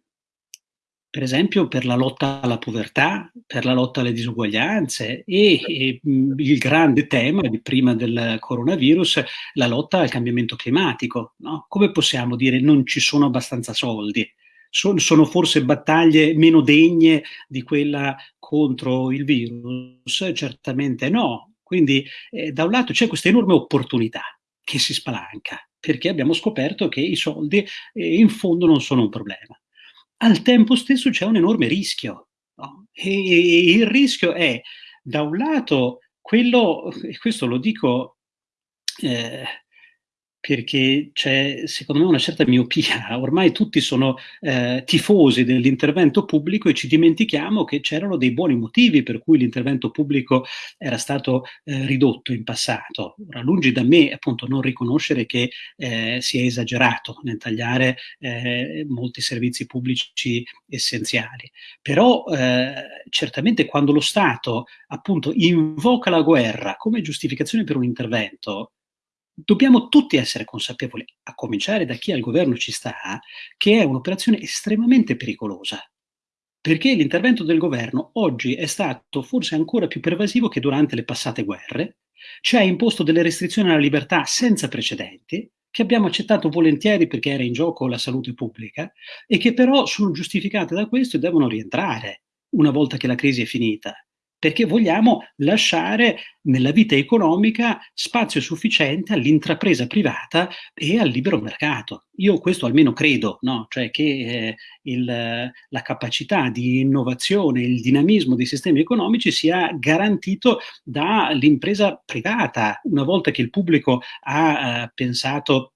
per esempio per la lotta alla povertà, per la lotta alle disuguaglianze e, e il grande tema di prima del coronavirus, la lotta al cambiamento climatico. No? Come possiamo dire non ci sono abbastanza soldi? Sono, sono forse battaglie meno degne di quella contro il virus? Certamente no. Quindi eh, da un lato c'è questa enorme opportunità che si spalanca, perché abbiamo scoperto che i soldi eh, in fondo non sono un problema al tempo stesso c'è un enorme rischio. No? E, il rischio è, da un lato, quello, e questo lo dico eh, perché c'è secondo me una certa miopia, ormai tutti sono eh, tifosi dell'intervento pubblico e ci dimentichiamo che c'erano dei buoni motivi per cui l'intervento pubblico era stato eh, ridotto in passato. Ora, lungi da me appunto non riconoscere che eh, si è esagerato nel tagliare eh, molti servizi pubblici essenziali, però eh, certamente quando lo Stato appunto invoca la guerra come giustificazione per un intervento, dobbiamo tutti essere consapevoli, a cominciare da chi al governo ci sta, che è un'operazione estremamente pericolosa. Perché l'intervento del governo oggi è stato forse ancora più pervasivo che durante le passate guerre, ci ha imposto delle restrizioni alla libertà senza precedenti, che abbiamo accettato volentieri perché era in gioco la salute pubblica, e che però sono giustificate da questo e devono rientrare una volta che la crisi è finita perché vogliamo lasciare nella vita economica spazio sufficiente all'intrapresa privata e al libero mercato. Io questo almeno credo, no? cioè che eh, il, la capacità di innovazione, il dinamismo dei sistemi economici sia garantito dall'impresa privata, una volta che il pubblico ha eh, pensato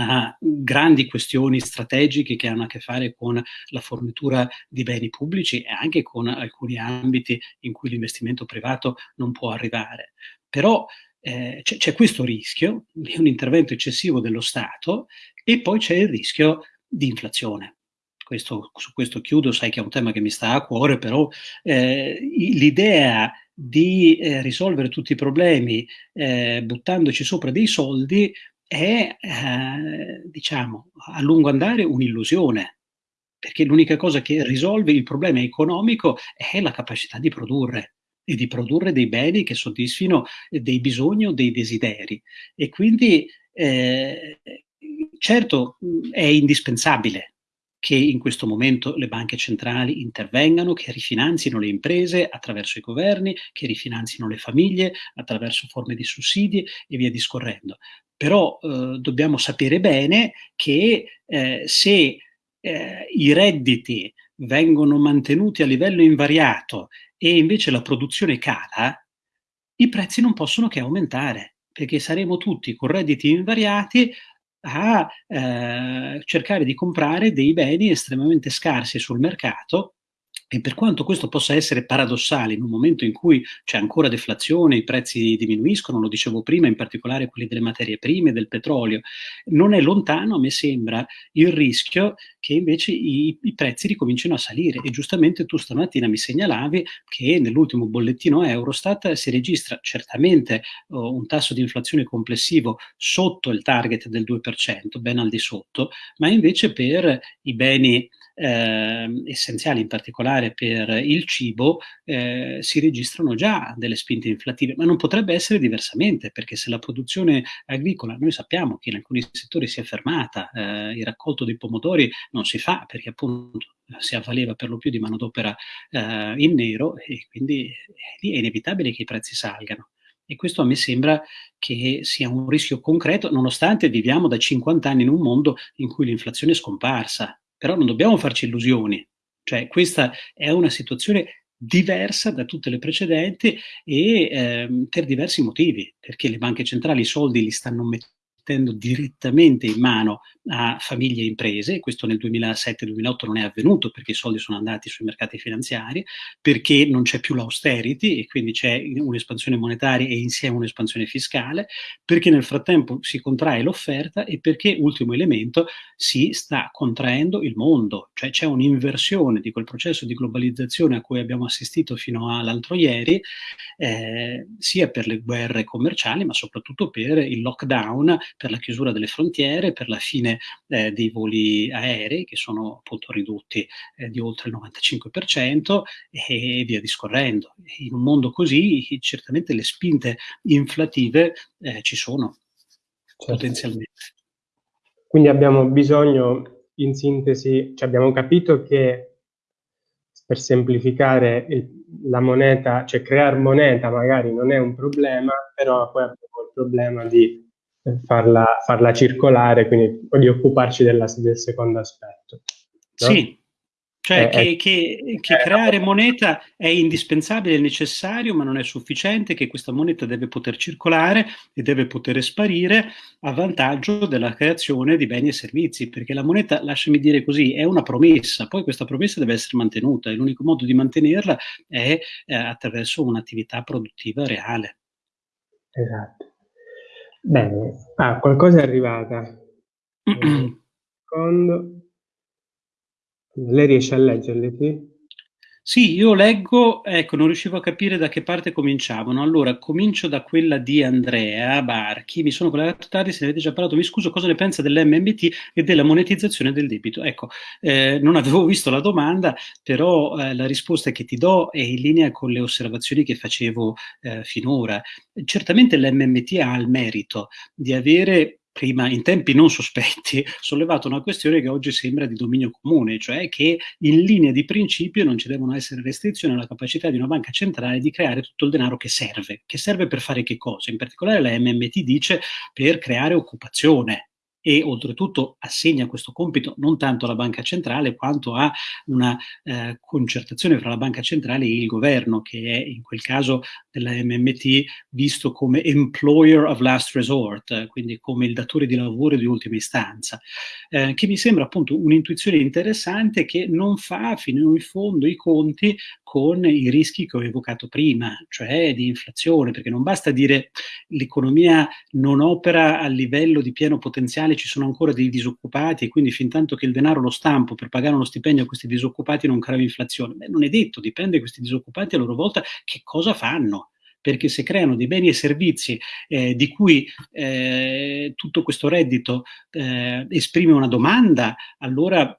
a grandi questioni strategiche che hanno a che fare con la fornitura di beni pubblici e anche con alcuni ambiti in cui l'investimento privato non può arrivare. Però eh, c'è, questo rischio di un intervento eccessivo dello Stato e poi c'è il rischio di inflazione. Questo, su questo chiudo, sai che è un tema che mi sta a cuore, però eh, l'idea di eh, risolvere tutti i problemi eh, buttandoci sopra dei soldi è, eh, diciamo, a lungo andare un'illusione, perché l'unica cosa che risolve il problema economico è la capacità di produrre e di produrre dei beni che soddisfino dei bisogni o dei desideri. E quindi, eh, certo, è indispensabile che in questo momento le banche centrali intervengano, che rifinanzino le imprese attraverso i governi, che rifinanzino le famiglie attraverso forme di sussidi e via discorrendo però eh, dobbiamo sapere bene che eh, se eh, i redditi vengono mantenuti a livello invariato e invece la produzione cala, i prezzi non possono che aumentare, perché saremo tutti con redditi invariati a eh, cercare di comprare dei beni estremamente scarsi sul mercato E per quanto questo possa essere paradossale in un momento in cui c'è ancora deflazione, i prezzi diminuiscono, lo dicevo prima, in particolare quelli delle materie prime, del petrolio, non è lontano, a me sembra, il rischio che invece i, i prezzi ricomincino a salire. E giustamente tu stamattina mi segnalavi che nell'ultimo bollettino Eurostat si registra certamente oh, un tasso di inflazione complessivo sotto il target del 2%, ben al di sotto, ma invece per i beni eh, essenziali, in particolare per il cibo, eh, si registrano già delle spinte inflattive, ma non potrebbe essere diversamente, perché se la produzione agricola, noi sappiamo che in alcuni settori si è fermata, eh, il raccolto dei pomodori non si fa perché appunto si avvaleva per lo più di manodopera eh, in nero e quindi lì è inevitabile che i prezzi salgano. E questo a me sembra che sia un rischio concreto, nonostante viviamo da 50 anni in un mondo in cui l'inflazione è scomparsa. Però non dobbiamo farci illusioni, cioè questa è una situazione diversa da tutte le precedenti e ehm, per diversi motivi, perché le banche centrali i soldi li stanno mettendo direttamente in mano a famiglie e imprese, questo nel 2007-2008 non è avvenuto perché i soldi sono andati sui mercati finanziari, perché non c'è più l'austerity e quindi c'è un'espansione monetaria e insieme un'espansione fiscale, perché nel frattempo si contrae l'offerta e perché, ultimo elemento, si sta contraendo il mondo, cioè c'è un'inversione di quel processo di globalizzazione a cui abbiamo assistito fino all'altro ieri, eh, sia per le guerre commerciali ma soprattutto per il lockdown per la chiusura delle frontiere, per la fine eh, dei voli aerei che sono appunto ridotti eh, di oltre il 95% e via discorrendo. In un mondo così certamente le spinte inflative eh, ci sono certo. potenzialmente. Quindi abbiamo bisogno, in sintesi, cioè abbiamo capito che per semplificare il, la moneta, cioè creare moneta magari non è un problema, però poi abbiamo il problema di farla, farla circolare, quindi di occuparci della, del secondo aspetto. No? Sì, cioè eh, che, eh, che, che eh, creare moneta è indispensabile, è necessario, ma non è sufficiente, che questa moneta deve poter circolare e deve poter sparire a vantaggio della creazione di beni e servizi, perché la moneta, lasciami dire così, è una promessa, poi questa promessa deve essere mantenuta e l'unico modo di mantenerla è eh, attraverso un'attività produttiva reale. Esatto. Bene, ah, qualcosa è arrivata. Secondo. Lei riesce a leggerle, sì? Sì, io leggo, ecco, non riuscivo a capire da che parte cominciavano. Allora, comincio da quella di Andrea Barchi. Mi sono collegato tardi, se ne avete già parlato, mi scuso, cosa ne pensa dell'MMT e della monetizzazione del debito? Ecco, eh, non avevo visto la domanda, però eh, la risposta che ti do è in linea con le osservazioni che facevo eh, finora. Certamente l'MMT ha il merito di avere prima, in tempi non sospetti, sollevato una questione che oggi sembra di dominio comune, cioè che in linea di principio non ci devono essere restrizioni alla capacità di una banca centrale di creare tutto il denaro che serve. Che serve per fare che cosa? In particolare la MMT dice per creare occupazione, e oltretutto assegna questo compito non tanto alla banca centrale quanto a una eh, concertazione fra la banca centrale e il governo che è in quel caso della MMT visto come employer of last resort, quindi come il datore di lavoro di ultima istanza, eh, che mi sembra appunto un'intuizione interessante che non fa fino in fondo i conti con i rischi che ho evocato prima, cioè di inflazione, perché non basta dire l'economia non opera a livello di pieno potenziale, ci sono ancora dei disoccupati e quindi fin tanto che il denaro lo stampo per pagare uno stipendio a questi disoccupati non crea inflazione. Beh, non è detto, dipende questi disoccupati a loro volta che cosa fanno perché se creano dei beni e servizi eh, di cui eh, tutto questo reddito eh, esprime una domanda, allora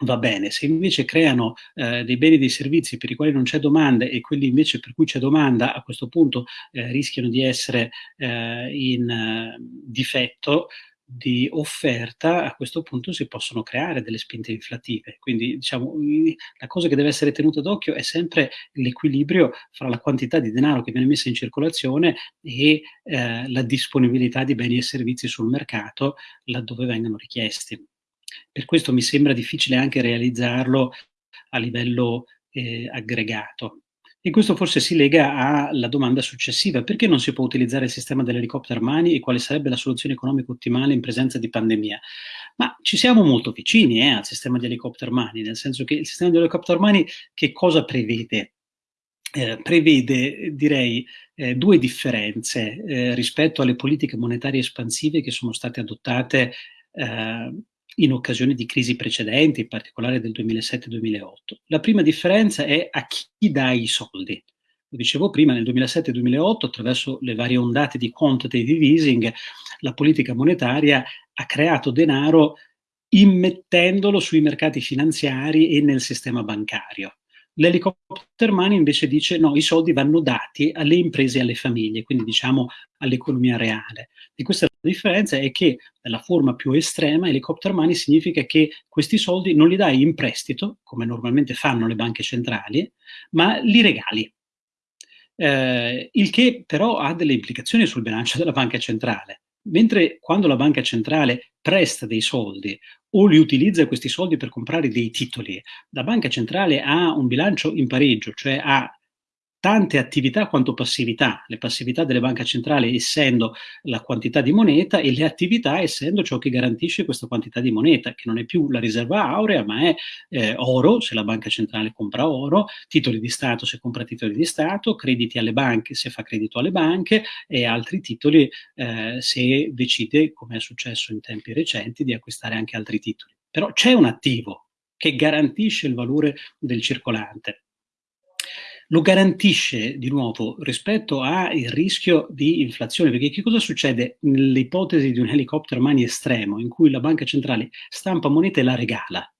va bene, se invece creano eh, dei beni e dei servizi per i quali non c'è domanda e quelli invece per cui c'è domanda, a questo punto eh, rischiano di essere eh, in eh, difetto di offerta, a questo punto si possono creare delle spinte inflative. Quindi, diciamo, la cosa che deve essere tenuta d'occhio è sempre l'equilibrio fra la quantità di denaro che viene messa in circolazione e eh, la disponibilità di beni e servizi sul mercato laddove vengano richiesti. Per questo mi sembra difficile anche realizzarlo a livello eh, aggregato. E questo forse si lega alla domanda successiva, perché non si può utilizzare il sistema dell'helicopter money e quale sarebbe la soluzione economica ottimale in presenza di pandemia? Ma ci siamo molto vicini eh, al sistema di helicopter money, nel senso che il sistema di helicopter money che cosa prevede? Eh, prevede, direi, eh, due differenze eh, rispetto alle politiche monetarie espansive che sono state adottate eh, in occasione di crisi precedenti, in particolare del 2007-2008. La prima differenza è a chi dà i soldi. Lo dicevo prima, nel 2007-2008, attraverso le varie ondate di quantitative easing, la politica monetaria ha creato denaro immettendolo sui mercati finanziari e nel sistema bancario. L'helicopter money invece dice no, i soldi vanno dati alle imprese e alle famiglie, quindi diciamo all'economia reale. E questa la differenza è che nella forma più estrema helicopter money significa che questi soldi non li dai in prestito, come normalmente fanno le banche centrali, ma li regali. Eh, il che però ha delle implicazioni sul bilancio della banca centrale. Mentre quando la banca centrale presta dei soldi o li utilizza questi soldi per comprare dei titoli, la banca centrale ha un bilancio in pareggio, cioè ha tante attività quanto passività, le passività delle banche centrali essendo la quantità di moneta e le attività essendo ciò che garantisce questa quantità di moneta, che non è più la riserva aurea, ma è eh, oro, se la banca centrale compra oro, titoli di Stato se compra titoli di Stato, crediti alle banche se fa credito alle banche e altri titoli eh, se decide, come è successo in tempi recenti, di acquistare anche altri titoli. Però c'è un attivo che garantisce il valore del circolante lo garantisce di nuovo rispetto al rischio di inflazione, perché che cosa succede nell'ipotesi di un helicopter money estremo in cui la banca centrale stampa moneta e la regala?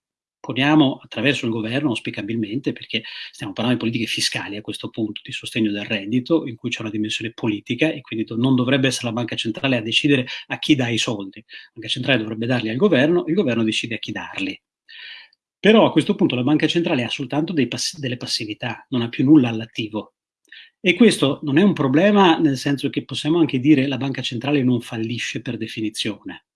Poniamo attraverso il governo, auspicabilmente, perché stiamo parlando di politiche fiscali a questo punto, di sostegno del reddito, in cui c'è una dimensione politica e quindi non dovrebbe essere la banca centrale a decidere a chi dà i soldi. La banca centrale dovrebbe darli al governo, il governo decide a chi darli. Però a questo punto la banca centrale ha soltanto pass delle passività, non ha più nulla all'attivo. E questo non è un problema nel senso che possiamo anche dire la banca centrale non fallisce per definizione.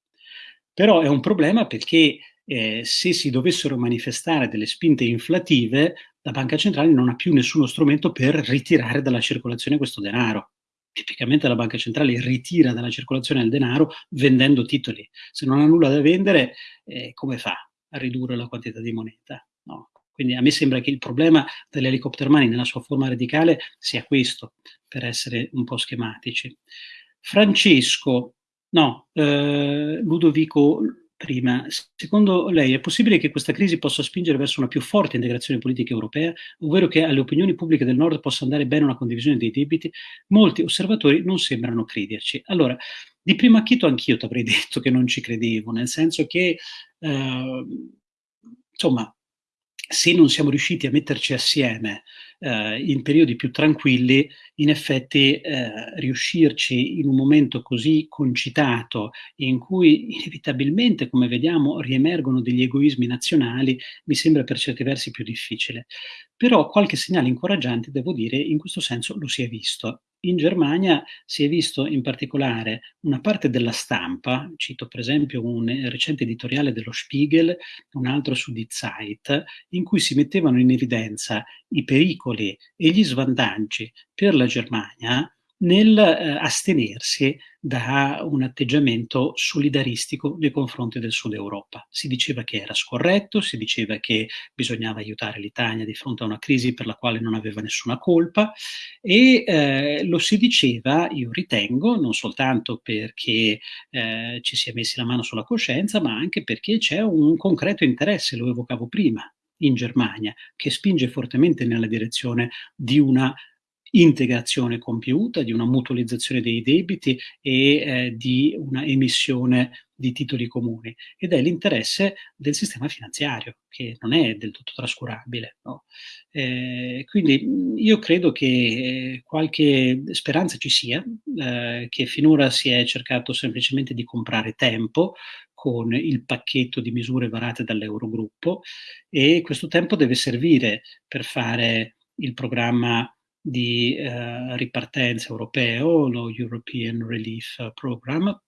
Però è un problema perché eh, se si dovessero manifestare delle spinte inflative, la banca centrale non ha più nessuno strumento per ritirare dalla circolazione questo denaro. Tipicamente la banca centrale ritira dalla circolazione il denaro vendendo titoli. Se non ha nulla da vendere, eh, come fa? Ridurre la quantità di moneta. No? Quindi a me sembra che il problema dell'helicopter money nella sua forma radicale sia questo, per essere un po' schematici. Francesco, no, eh, Ludovico prima, secondo lei è possibile che questa crisi possa spingere verso una più forte integrazione politica europea, ovvero che alle opinioni pubbliche del Nord possa andare bene una condivisione dei debiti? Molti osservatori non sembrano crederci. Allora, di primo acchito anch'io ti avrei detto che non ci credevo, nel senso che, eh, insomma, se non siamo riusciti a metterci assieme eh, in periodi più tranquilli, in effetti eh, riuscirci in un momento così concitato, in cui inevitabilmente, come vediamo, riemergono degli egoismi nazionali, mi sembra per certi versi più difficile. Però qualche segnale incoraggiante, devo dire, in questo senso lo si è visto. In Germania si è visto in particolare una parte della stampa, cito per esempio un recente editoriale dello Spiegel, un altro su Die Zeit, in cui si mettevano in evidenza i pericoli e gli svantaggi per la Germania nel eh, astenersi da un atteggiamento solidaristico nei confronti del Sud Europa. Si diceva che era scorretto, si diceva che bisognava aiutare l'Italia di fronte a una crisi per la quale non aveva nessuna colpa e eh, lo si diceva, io ritengo, non soltanto perché eh, ci si è messi la mano sulla coscienza, ma anche perché c'è un concreto interesse, lo evocavo prima, in Germania, che spinge fortemente nella direzione di una integrazione compiuta, di una mutualizzazione dei debiti e eh, di una emissione di titoli comuni ed è l'interesse del sistema finanziario che non è del tutto trascurabile. No? Eh, quindi io credo che eh, qualche speranza ci sia, eh, che finora si è cercato semplicemente di comprare tempo con il pacchetto di misure varate dall'Eurogruppo e questo tempo deve servire per fare il programma di eh, ripartenza europeo, lo European Relief Program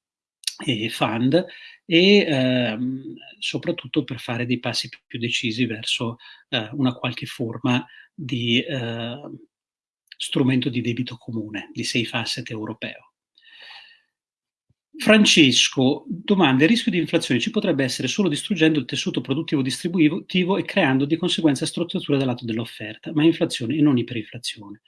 e Fund, e ehm, soprattutto per fare dei passi più, decisi verso eh, una qualche forma di eh, strumento di debito comune, di safe asset europeo. Francesco domanda: il rischio di inflazione ci potrebbe essere solo distruggendo il tessuto produttivo distributivo e creando di conseguenza strozzature dal lato dell'offerta, ma inflazione e non iperinflazione.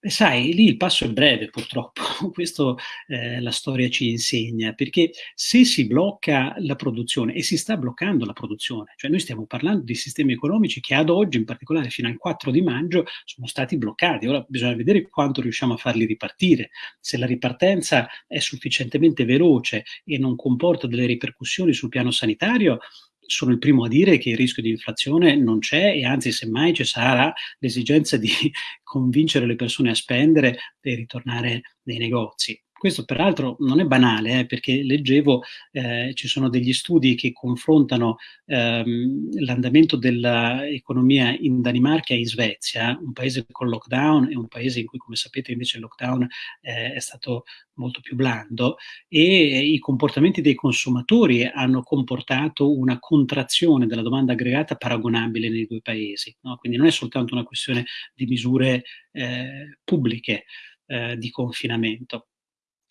Beh, sai, lì il passo è breve purtroppo, questo eh, la storia ci insegna, perché se si blocca la produzione e si sta bloccando la produzione, cioè noi stiamo parlando di sistemi economici che ad oggi, in particolare fino al 4 di maggio, sono stati bloccati. Ora bisogna vedere quanto riusciamo a farli ripartire. Se la ripartenza è sufficientemente veloce, veloce e non comporta delle ripercussioni sul piano sanitario, sono il primo a dire che il rischio di inflazione non c'è e anzi semmai ci sarà l'esigenza di convincere le persone a spendere e ritornare nei negozi. Questo peraltro non è banale, eh, perché leggevo, eh, ci sono degli studi che confrontano ehm, l'andamento dell'economia in Danimarca e in Svezia, un paese con lockdown e un paese in cui, come sapete, invece il lockdown eh, è stato molto più blando e i comportamenti dei consumatori hanno comportato una contrazione della domanda aggregata paragonabile nei due paesi. No? Quindi non è soltanto una questione di misure eh, pubbliche eh, di confinamento.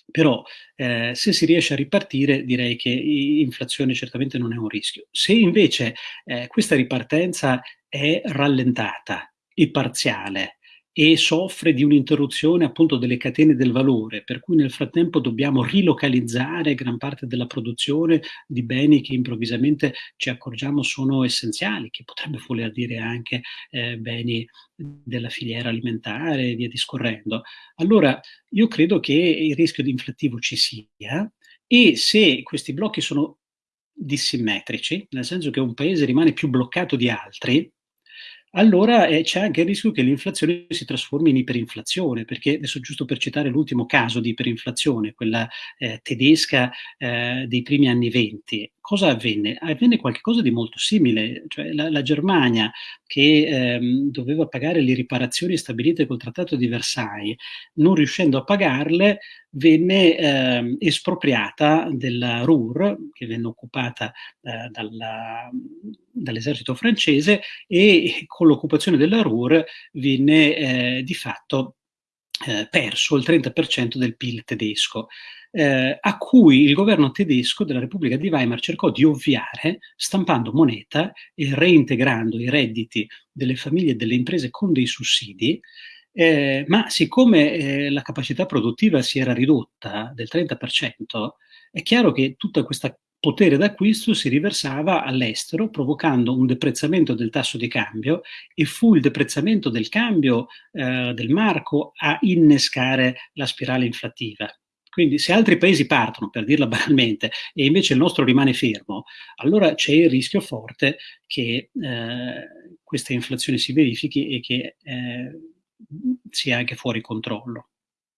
Però eh, se si riesce a ripartire direi che inflazione certamente non è un rischio. Se invece eh, questa ripartenza è rallentata e parziale e soffre di un'interruzione appunto delle catene del valore, per cui nel frattempo dobbiamo rilocalizzare gran parte della produzione di beni che improvvisamente ci accorgiamo sono essenziali, che potrebbe voler dire anche eh, beni della filiera alimentare e via discorrendo. Allora io credo che il rischio di inflattivo ci sia e se questi blocchi sono dissimmetrici, nel senso che un paese rimane più bloccato di altri, allora eh, c'è anche il rischio che l'inflazione si trasformi in iperinflazione, perché adesso giusto per citare l'ultimo caso di iperinflazione, quella eh, tedesca eh, dei primi anni venti, cosa avvenne? Avvenne qualcosa di molto simile, cioè la, la Germania che ehm, doveva pagare le riparazioni stabilite col Trattato di Versailles, non riuscendo a pagarle, venne eh, espropriata della Ruhr, che venne occupata eh, dall'esercito francese, e con l'occupazione della Ruhr venne eh, di fatto eh, perso il 30% del PIL tedesco eh, a cui il governo tedesco della Repubblica di Weimar cercò di ovviare stampando moneta e reintegrando i redditi delle famiglie e delle imprese con dei sussidi, eh, ma siccome eh, la capacità produttiva si era ridotta del 30%, è chiaro che tutta questa potere d'acquisto si riversava all'estero, provocando un deprezzamento del tasso di cambio e fu il deprezzamento del cambio eh, del marco a innescare la spirale inflattiva. Quindi se altri paesi partono, per dirla banalmente, e invece il nostro rimane fermo, allora c'è il rischio forte che eh, questa inflazione si verifichi e che eh, sia anche fuori controllo.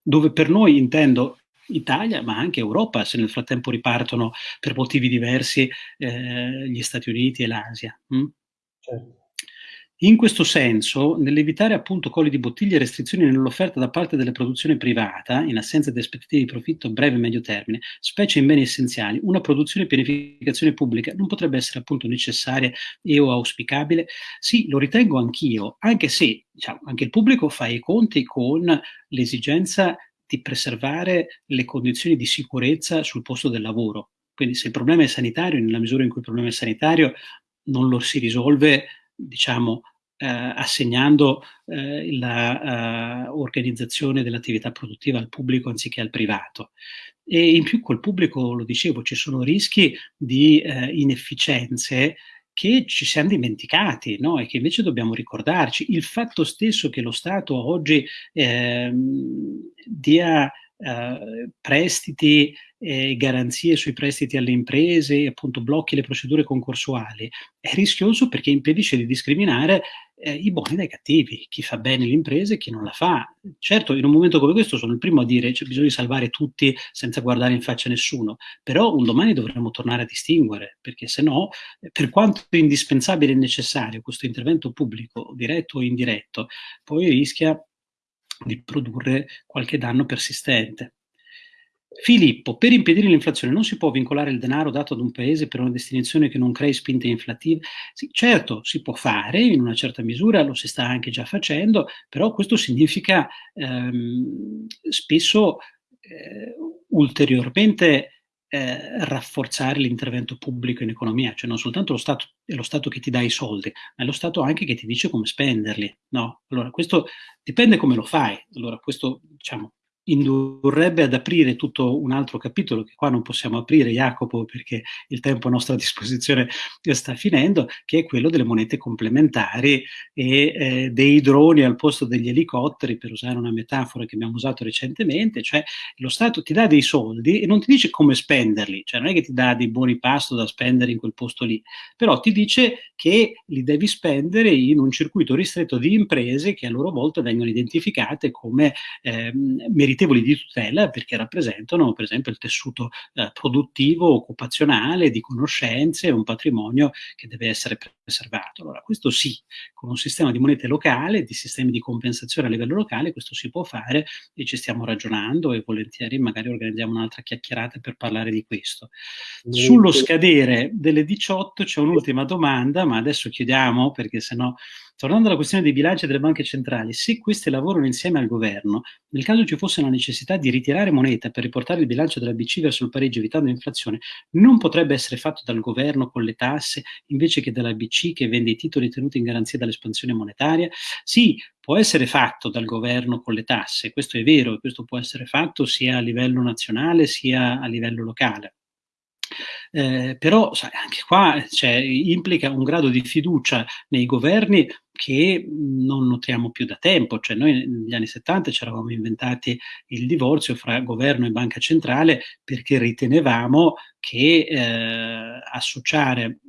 Dove per noi intendo Italia, ma anche Europa, se nel frattempo ripartono per motivi diversi eh, gli Stati Uniti e l'Asia. Mm? Certo. In questo senso, nell'evitare appunto colli di bottiglia e restrizioni nell'offerta da parte della produzione privata, in assenza di aspettative di profitto a breve e medio termine, specie in beni essenziali, una produzione e pianificazione pubblica non potrebbe essere appunto necessaria e o auspicabile? Sì, lo ritengo anch'io, anche se diciamo, anche il pubblico fa i conti con l'esigenza di preservare le condizioni di sicurezza sul posto del lavoro. Quindi se il problema è sanitario, nella misura in cui il problema è sanitario, non lo si risolve diciamo, eh, assegnando eh, l'organizzazione eh, dell'attività produttiva al pubblico anziché al privato. E in più col pubblico, lo dicevo, ci sono rischi di eh, inefficienze che ci siamo dimenticati no? e che invece dobbiamo ricordarci. Il fatto stesso che lo Stato oggi ehm, dia eh, prestiti e garanzie sui prestiti alle imprese, appunto blocchi le procedure concorsuali, è rischioso perché impedisce di discriminare eh, i buoni dai cattivi, chi fa bene l'impresa e chi non la fa. Certo, in un momento come questo sono il primo a dire c'è bisogno di salvare tutti senza guardare in faccia nessuno, però un domani dovremo tornare a distinguere, perché se no, per quanto indispensabile e necessario questo intervento pubblico, diretto o indiretto, poi rischia di produrre qualche danno persistente. Filippo, per impedire l'inflazione non si può vincolare il denaro dato ad un paese per una destinazione che non crei spinte inflattive? Sì, certo, si può fare in una certa misura, lo si sta anche già facendo, però questo significa ehm, spesso eh, ulteriormente eh, rafforzare l'intervento pubblico in economia, cioè non soltanto lo Stato è lo Stato che ti dà i soldi, ma è lo Stato anche che ti dice come spenderli. No? Allora, questo dipende come lo fai. Allora, questo diciamo, indurrebbe ad aprire tutto un altro capitolo che qua non possiamo aprire, Jacopo, perché il tempo a nostra disposizione sta finendo, che è quello delle monete complementari e eh, dei droni al posto degli elicotteri, per usare una metafora che abbiamo usato recentemente, cioè lo Stato ti dà dei soldi e non ti dice come spenderli, cioè non è che ti dà dei buoni pasto da spendere in quel posto lì, però ti dice che li devi spendere in un circuito ristretto di imprese che a loro volta vengono identificate come eh, meritevoli meritevoli di tutela perché rappresentano per esempio il tessuto eh, produttivo, occupazionale, di conoscenze, un patrimonio che deve essere preservato. Allora questo sì, con un sistema di monete locale, di sistemi di compensazione a livello locale, questo si può fare e ci stiamo ragionando e volentieri magari organizziamo un'altra chiacchierata per parlare di questo. Sullo scadere delle 18 c'è un'ultima domanda, ma adesso chiudiamo perché sennò Tornando alla questione dei bilanci delle banche centrali, se queste lavorano insieme al governo, nel caso ci fosse la necessità di ritirare moneta per riportare il bilancio della BC verso il pareggio evitando l'inflazione, non potrebbe essere fatto dal governo con le tasse invece che dalla BC che vende i titoli tenuti in garanzia dall'espansione monetaria? Sì, può essere fatto dal governo con le tasse, questo è vero, questo può essere fatto sia a livello nazionale sia a livello locale. Eh, però sai, anche qua cioè, implica un grado di fiducia nei governi che non notiamo più da tempo, cioè noi negli anni 70 ci eravamo inventati il divorzio fra governo e banca centrale perché ritenevamo che eh, associare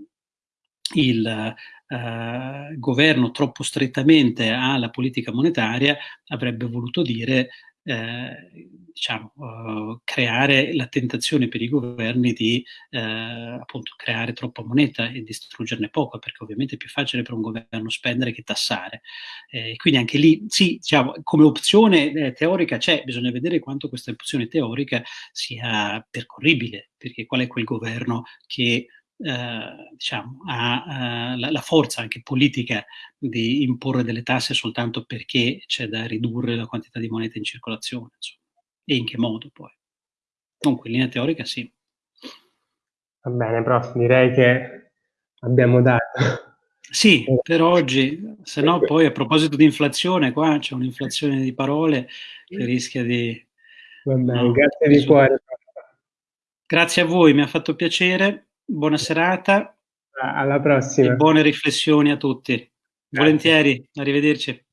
il eh, governo troppo strettamente alla politica monetaria avrebbe voluto dire eh, diciamo, uh, creare la tentazione per i governi di uh, appunto creare troppa moneta e distruggerne poco, perché ovviamente è più facile per un governo spendere che tassare. Eh, quindi anche lì, sì, diciamo, come opzione eh, teorica c'è, bisogna vedere quanto questa opzione teorica sia percorribile, perché qual è quel governo che eh, diciamo, ha eh, la, la, forza anche politica di imporre delle tasse soltanto perché c'è da ridurre la quantità di moneta in circolazione, insomma. e in che modo poi. Comunque, in linea teorica sì. Va bene, prof, direi che abbiamo dato. Sì, per oggi, se no poi a proposito di inflazione, qua c'è un'inflazione di parole che rischia di... Va bene, no, grazie di cuore. Grazie a voi, mi ha fatto piacere buona serata. Alla prossima. E buone riflessioni a tutti. Grazie. Volentieri, arrivederci.